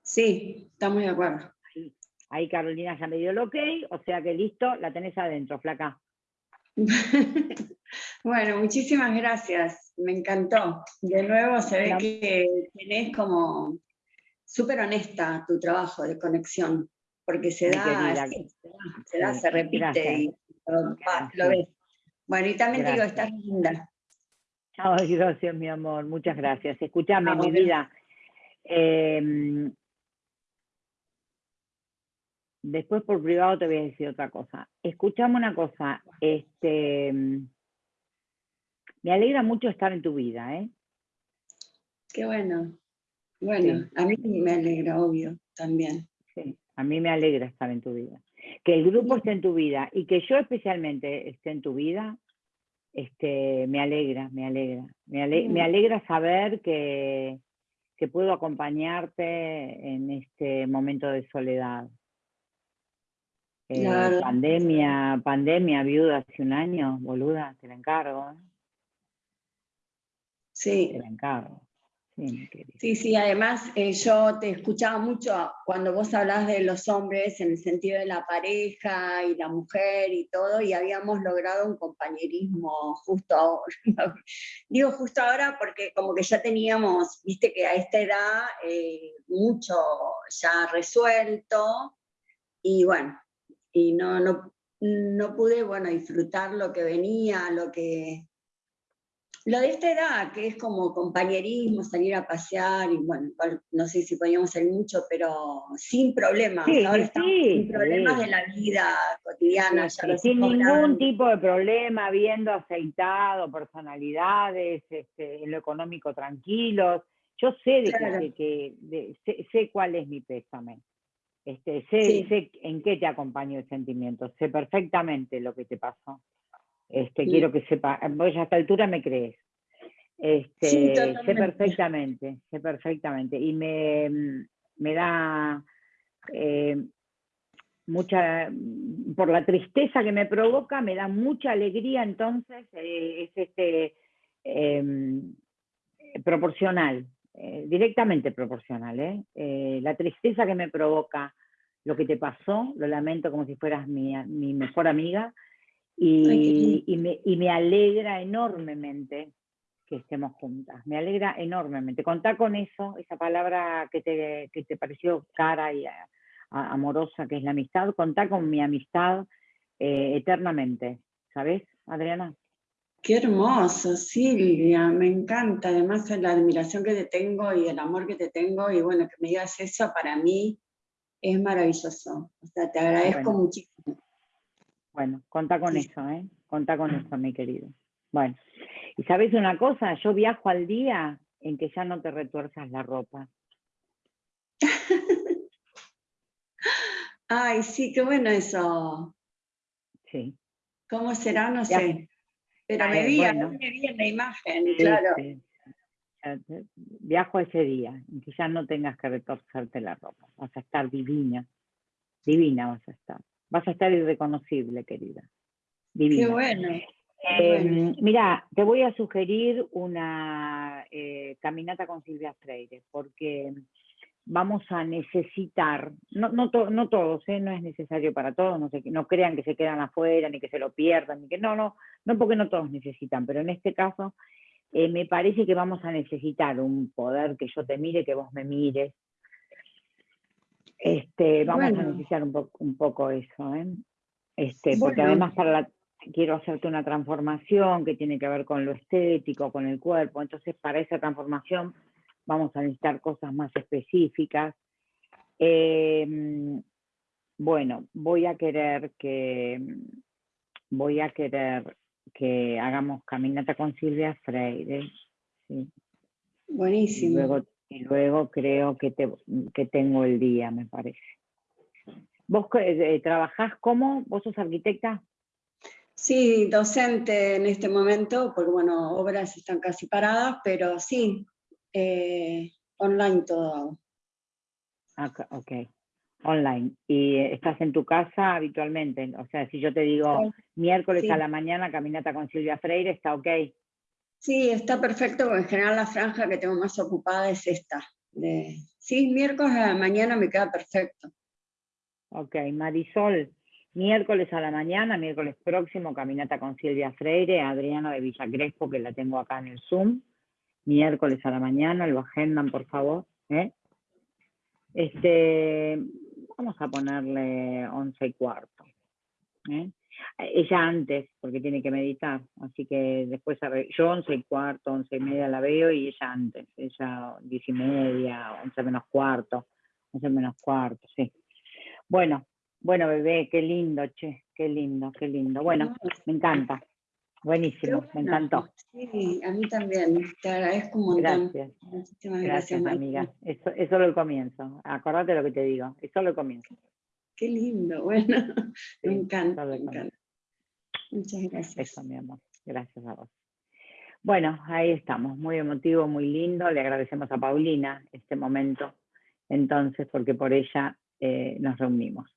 Sí, estamos de acuerdo. Ahí Carolina ya me dio el ok, o sea que listo, la tenés adentro, flaca. bueno, muchísimas gracias, me encantó. De nuevo se ve que tenés como súper honesta tu trabajo de conexión, porque se da, querida, así, se da, se, da, sí, se repite gracias. y lo, va, Gracias. lo ves. Bueno, y también te digo, Gracias. estás linda. Ay, gracias, mi amor, muchas gracias. Escúchame, mi vida. em, después por privado te voy a decir otra cosa. Escuchame una cosa, este, me alegra mucho estar en tu vida, ¿eh? Qué bueno. Bueno, Sí. a mí me alegra, obvio, también. Sí, a mí me alegra estar en tu vida. Que el grupo esté en tu vida y que yo especialmente esté en tu vida, este, me alegra, me alegra. Me, ale- me alegra saber que, que puedo acompañarte en este momento de soledad. Eh, Claro. pandemia, pandemia, viuda hace un año, boluda, te la encargo, ¿eh? Sí, te la encargo. Sí, sí, además eh, yo te escuchaba mucho cuando vos hablás de los hombres en el sentido de la pareja y la mujer y todo, y habíamos logrado un compañerismo justo ahora. Digo justo ahora porque como que ya teníamos, viste que a esta edad, eh, mucho ya resuelto, y bueno, y no, no, no pude, bueno, disfrutar lo que venía, lo que, lo de esta edad, que es como compañerismo, salir a pasear, y bueno, no sé si podíamos salir mucho, pero sin problemas. Sí, Ahora sí, estamos sin problemas sí. de la vida cotidiana, Sí, ya sin ningún grandes. tipo de problema, viendo aceitado, personalidades, este, en lo económico tranquilos. Yo sé de Claro. que, que- de- sé, sé cuál es mi pésame. Este, sé, sé en qué te acompañó el sentimiento, sé perfectamente lo que te pasó. Este, Sí. quiero que sepa, vos a esta altura me crees. Este, Sí, sé perfectamente, sé perfectamente. Y me, me da eh, mucha, por la tristeza que me provoca, me da mucha alegría, entonces eh, es este em, proporcional, eh, directamente proporcional. la tristeza que me provoca lo que te pasó, lo lamento como si fueras mi, mi mejor amiga, y, y me, y me alegra enormemente que estemos juntas, me alegra enormemente. Contá con eso, esa palabra que te, que te pareció cara y a- a- amorosa, que es la amistad, contá con mi amistad eh, eternamente, ¿sabes, Adriana? Qué hermoso, Silvia, me encanta. Además, la admiración que te tengo y el amor que te tengo, y bueno, que me digas eso para mí es maravilloso. O sea, te agradezco Bueno. muchísimo. Bueno, contá con Sí. eso, ¿eh? Contá con eso, mi querido. Bueno, y sabes una cosa, yo viajo al día en que ya no te retuerzas la ropa. Ay, sí, qué bueno eso. Sí. ¿Cómo será? No Ya. sé. Pero me Eh, vi, bueno. me vi en la imagen, Sí, claro. sí. Viajo ese día, en que ya no tengas que retorcerte la ropa. Vas a estar divina. Divina vas a estar. Vas a estar irreconocible, querida. Divina. Qué bueno. Eh, bueno. mira, te voy a sugerir una eh, caminata con Silvia Freire, porque vamos a necesitar, no, no, to- no todos, ¿eh? no es necesario para todos, no, se- no crean que se quedan afuera, ni que se lo pierdan, ni que no, no, no porque no todos necesitan, pero en este caso eh, me parece que vamos a necesitar un poder que yo te mire, que vos me mires. Este, vamos a necesitar un, po- un poco eso, ¿eh? Este, porque Bueno. además para la, quiero hacerte una transformación que tiene que ver con lo estético, con el cuerpo, entonces para esa transformación vamos a necesitar cosas más específicas. Em, bueno, voy a querer que voy a querer que hagamos caminata con Silvia Freire. Buenísimo. luego, y luego creo que, te, que tengo el día, me parece. ¿Vos eh, trabajás como? ¿Vos sos arquitecta? Sí, docente en este momento, porque bueno, obras están casi paradas, pero sí, eh, online todo. hago. Ok. Online. ¿Y eh, estás en tu casa habitualmente? O sea, si yo te digo miércoles sí. a la mañana caminata con Silvia Freire, ¿está ok? Sí, está perfecto, porque en general la franja que tengo más ocupada es esta. Sí, miércoles a la mañana me queda perfecto. Ok, Marisol, miércoles a la mañana, miércoles próximo, caminata con Silvia Freire, Adriana de Villa Crespo, que la tengo acá en el Zoom. Miércoles a la mañana, lo agendan, por favor. ¿eh? Este, vamos a ponerle once y cuarto. ¿eh? Ella antes, porque tiene que meditar, así que después, arre- yo once y cuarto, once y media la veo y ella antes, ella diez y media, once menos cuarto, once menos cuarto, sí. Bueno, bueno bebé, qué lindo, che, qué lindo, qué lindo. Bueno, me encanta, buenísimo, me encantó. Sí, a mí también. Te agradezco un montón. Gracias, Muchísimas gracias María. amiga. Eso es solo el comienzo, acordate lo que te digo, es solo el comienzo. Qué lindo, bueno. Sí, me encanta, me encanta. Muchas gracias. Eso, mi amor. Gracias a vos. Bueno, ahí estamos. Muy emotivo, muy lindo. Le agradecemos a Paulina este momento, entonces, porque por ella eh, nos reunimos.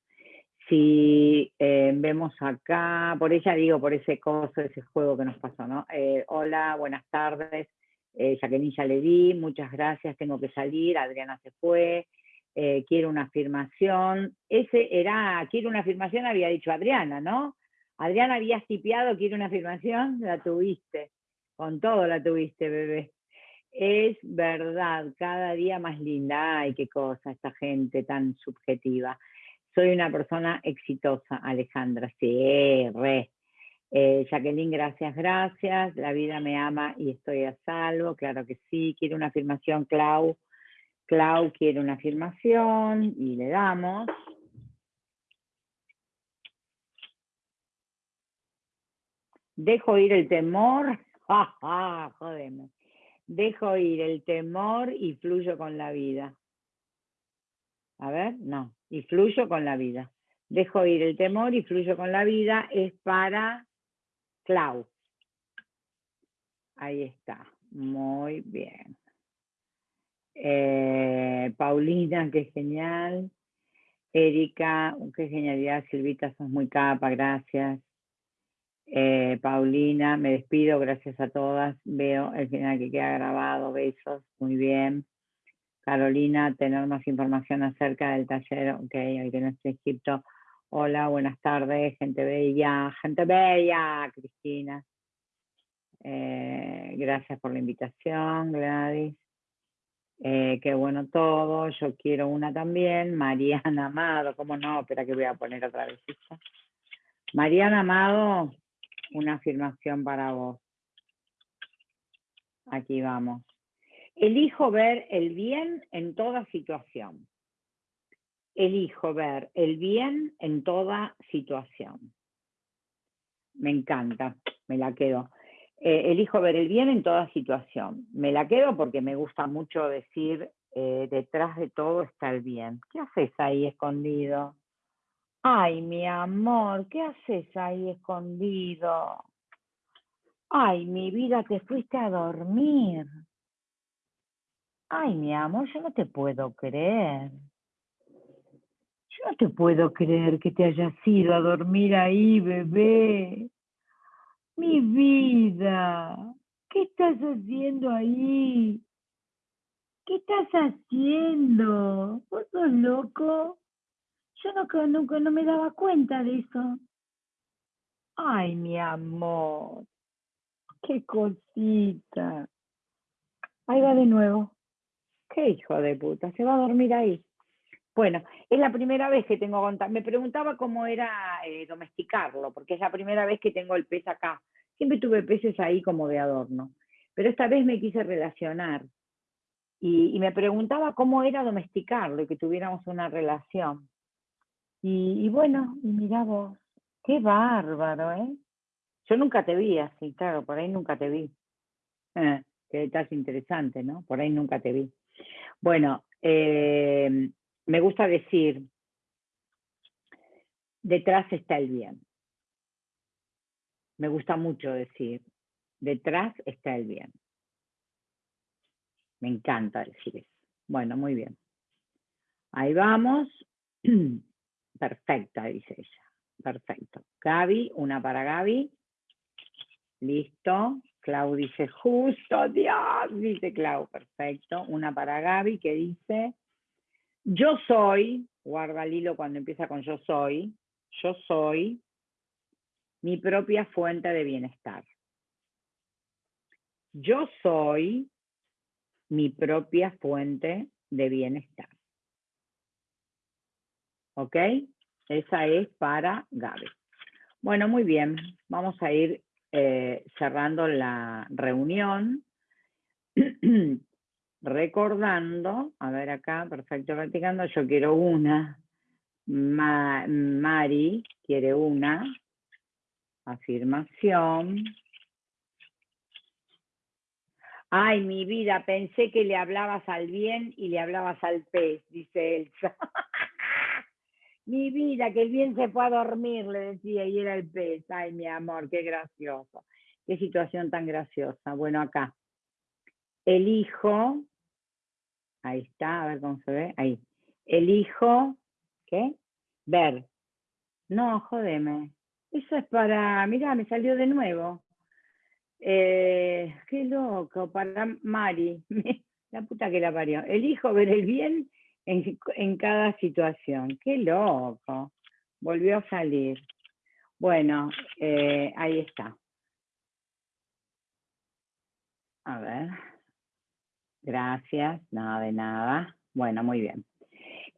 Si eh, vemos acá, por ella digo, por ese coso, ese juego que nos pasó, ¿no? Eh, hola, buenas tardes. Eh, Jacqueline ya le di, muchas gracias, tengo que salir, Adriana se fue, eh, quiero una afirmación. Ese era, quiero una afirmación, había dicho Adriana, ¿no? Adriana, habías tipeado, quiero una afirmación, la tuviste, con todo la tuviste, bebé. Es verdad, cada día más linda, ay, qué cosa, esta gente tan subjetiva. Soy una persona exitosa, Alejandra, sí, re. Eh, Jacqueline, gracias, gracias. La vida me ama y estoy a salvo, claro que sí. Quiero una afirmación, Clau. Clau quiere una afirmación y le damos. Dejo ir el temor, ja, ja, jodeme. Dejo ir el temor y fluyo con la vida. A ver, no, y fluyo con la vida. Dejo ir el temor y fluyo con la vida es para Clau. Ahí está, muy bien. Eh, Paulina, qué genial. Erika, qué genialidad. Silvita, sos muy capa, gracias. Eh, Paulina, me despido, gracias a todas. Veo el final que queda grabado, besos, muy bien. Carolina, tener más información acerca del taller, ok, hoy que no Egipto. Hola, buenas tardes, gente bella, gente bella, Cristina. Eh, gracias por la invitación, Gladys. Eh, qué bueno todo, yo quiero una también. Mariana Amado, ¿cómo no? Espera que voy a poner otra vez esta. Mariana Amado, una afirmación para vos. Aquí vamos. Elijo ver el bien en toda situación. Elijo ver el bien en toda situación. Me encanta, me la quedo. Eh, elijo ver el bien en toda situación. Me la quedo porque me gusta mucho decir, eh, detrás de todo está el bien. ¿Qué haces ahí escondido? Ay, mi amor, ¿qué haces ahí escondido? Ay, mi vida, te fuiste a dormir. Ay, mi amor, yo no te puedo creer. Yo no te puedo creer que te hayas ido a dormir ahí, bebé. Mi vida, ¿qué estás haciendo ahí? ¿Qué estás haciendo? ¿Vos sos loco? Yo no, nunca no me daba cuenta de eso. Ay, mi amor, qué cosita. Ahí va de nuevo. Qué hijo de puta, se va a dormir ahí. Bueno, es la primera vez que tengo contar. Me preguntaba cómo era eh, domesticarlo, porque es la primera vez que tengo el pez acá. Siempre tuve peces ahí como de adorno, pero esta vez me quise relacionar y, me preguntaba cómo era domesticarlo y que tuviéramos una relación. Y, bueno, y mira vos, qué bárbaro, ¿eh? Yo nunca te vi así, claro, por ahí nunca te vi. Eh, qué detalle interesante, ¿no? Por ahí nunca te vi. Bueno, eh, me gusta decir, detrás está el bien. Me gusta mucho decir, detrás está el bien. Me encanta decir eso. Bueno, muy bien. Ahí vamos. Perfecta, dice ella. Perfecto. Gaby, una para Gaby. Listo. Clau dice justo, Dios, dice Clau, perfecto. Una para Gaby que dice, yo soy, guarda el hilo cuando empieza con yo soy, yo soy mi propia fuente de bienestar. Yo soy mi propia fuente de bienestar. ¿Ok? Esa es para Gaby. Bueno, muy bien. Vamos a ir eh, cerrando la reunión. Recordando, a ver acá, perfecto, practicando, yo quiero una. Mari quiere una. Afirmación. Ay, mi vida, pensé que le hablabas al bien y le hablabas al pez, dice Elsa. mi vida, que el bien se fue a dormir, le decía, y era el pez. Ay, mi amor, qué gracioso. Qué situación tan graciosa. Bueno, acá. Elijo, ahí está, a ver cómo se ve, ahí. Elijo, ¿qué? Ver. No, jodeme. Eso es para, mira, me salió de nuevo. Eh, qué loco, para Mari, la puta que la parió. Elijo ver el bien en, cada situación. Qué loco. Volvió a salir. Bueno, eh, ahí está. A ver. Gracias, nada de nada. Bueno, muy bien.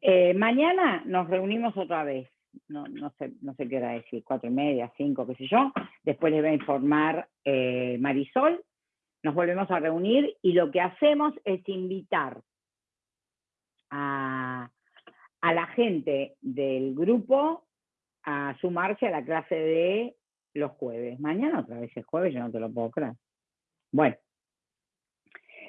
Eh, mañana nos reunimos otra vez. No, sé, qué era decir, cuatro y media, cinco, qué sé yo. Después les va a informar eh, Marisol. Nos volvemos a reunir y lo que hacemos es invitar a, a la gente del grupo a sumarse a la clase de los jueves. Mañana otra vez es jueves, yo no te lo puedo creer. Bueno,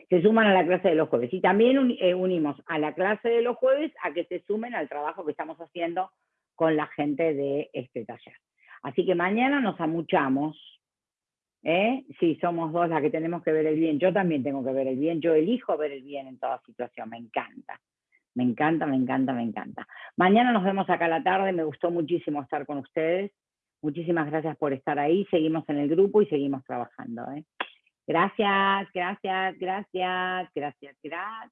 se suman a la clase de los jueves. Y también eh, unimos a la clase de los jueves a que se sumen al trabajo que estamos haciendo con la gente de este taller. Así que mañana nos amuchamos. ¿eh? Sí, somos dos las que tenemos que ver el bien. Yo también tengo que ver el bien. Yo elijo ver el bien en toda situación. Me encanta. Me encanta, me encanta, me encanta. Mañana nos vemos acá a la tarde. Me gustó muchísimo estar con ustedes. Muchísimas gracias por estar ahí. Seguimos en el grupo y seguimos trabajando. ¿eh? Gracias, gracias, gracias, gracias, gracias.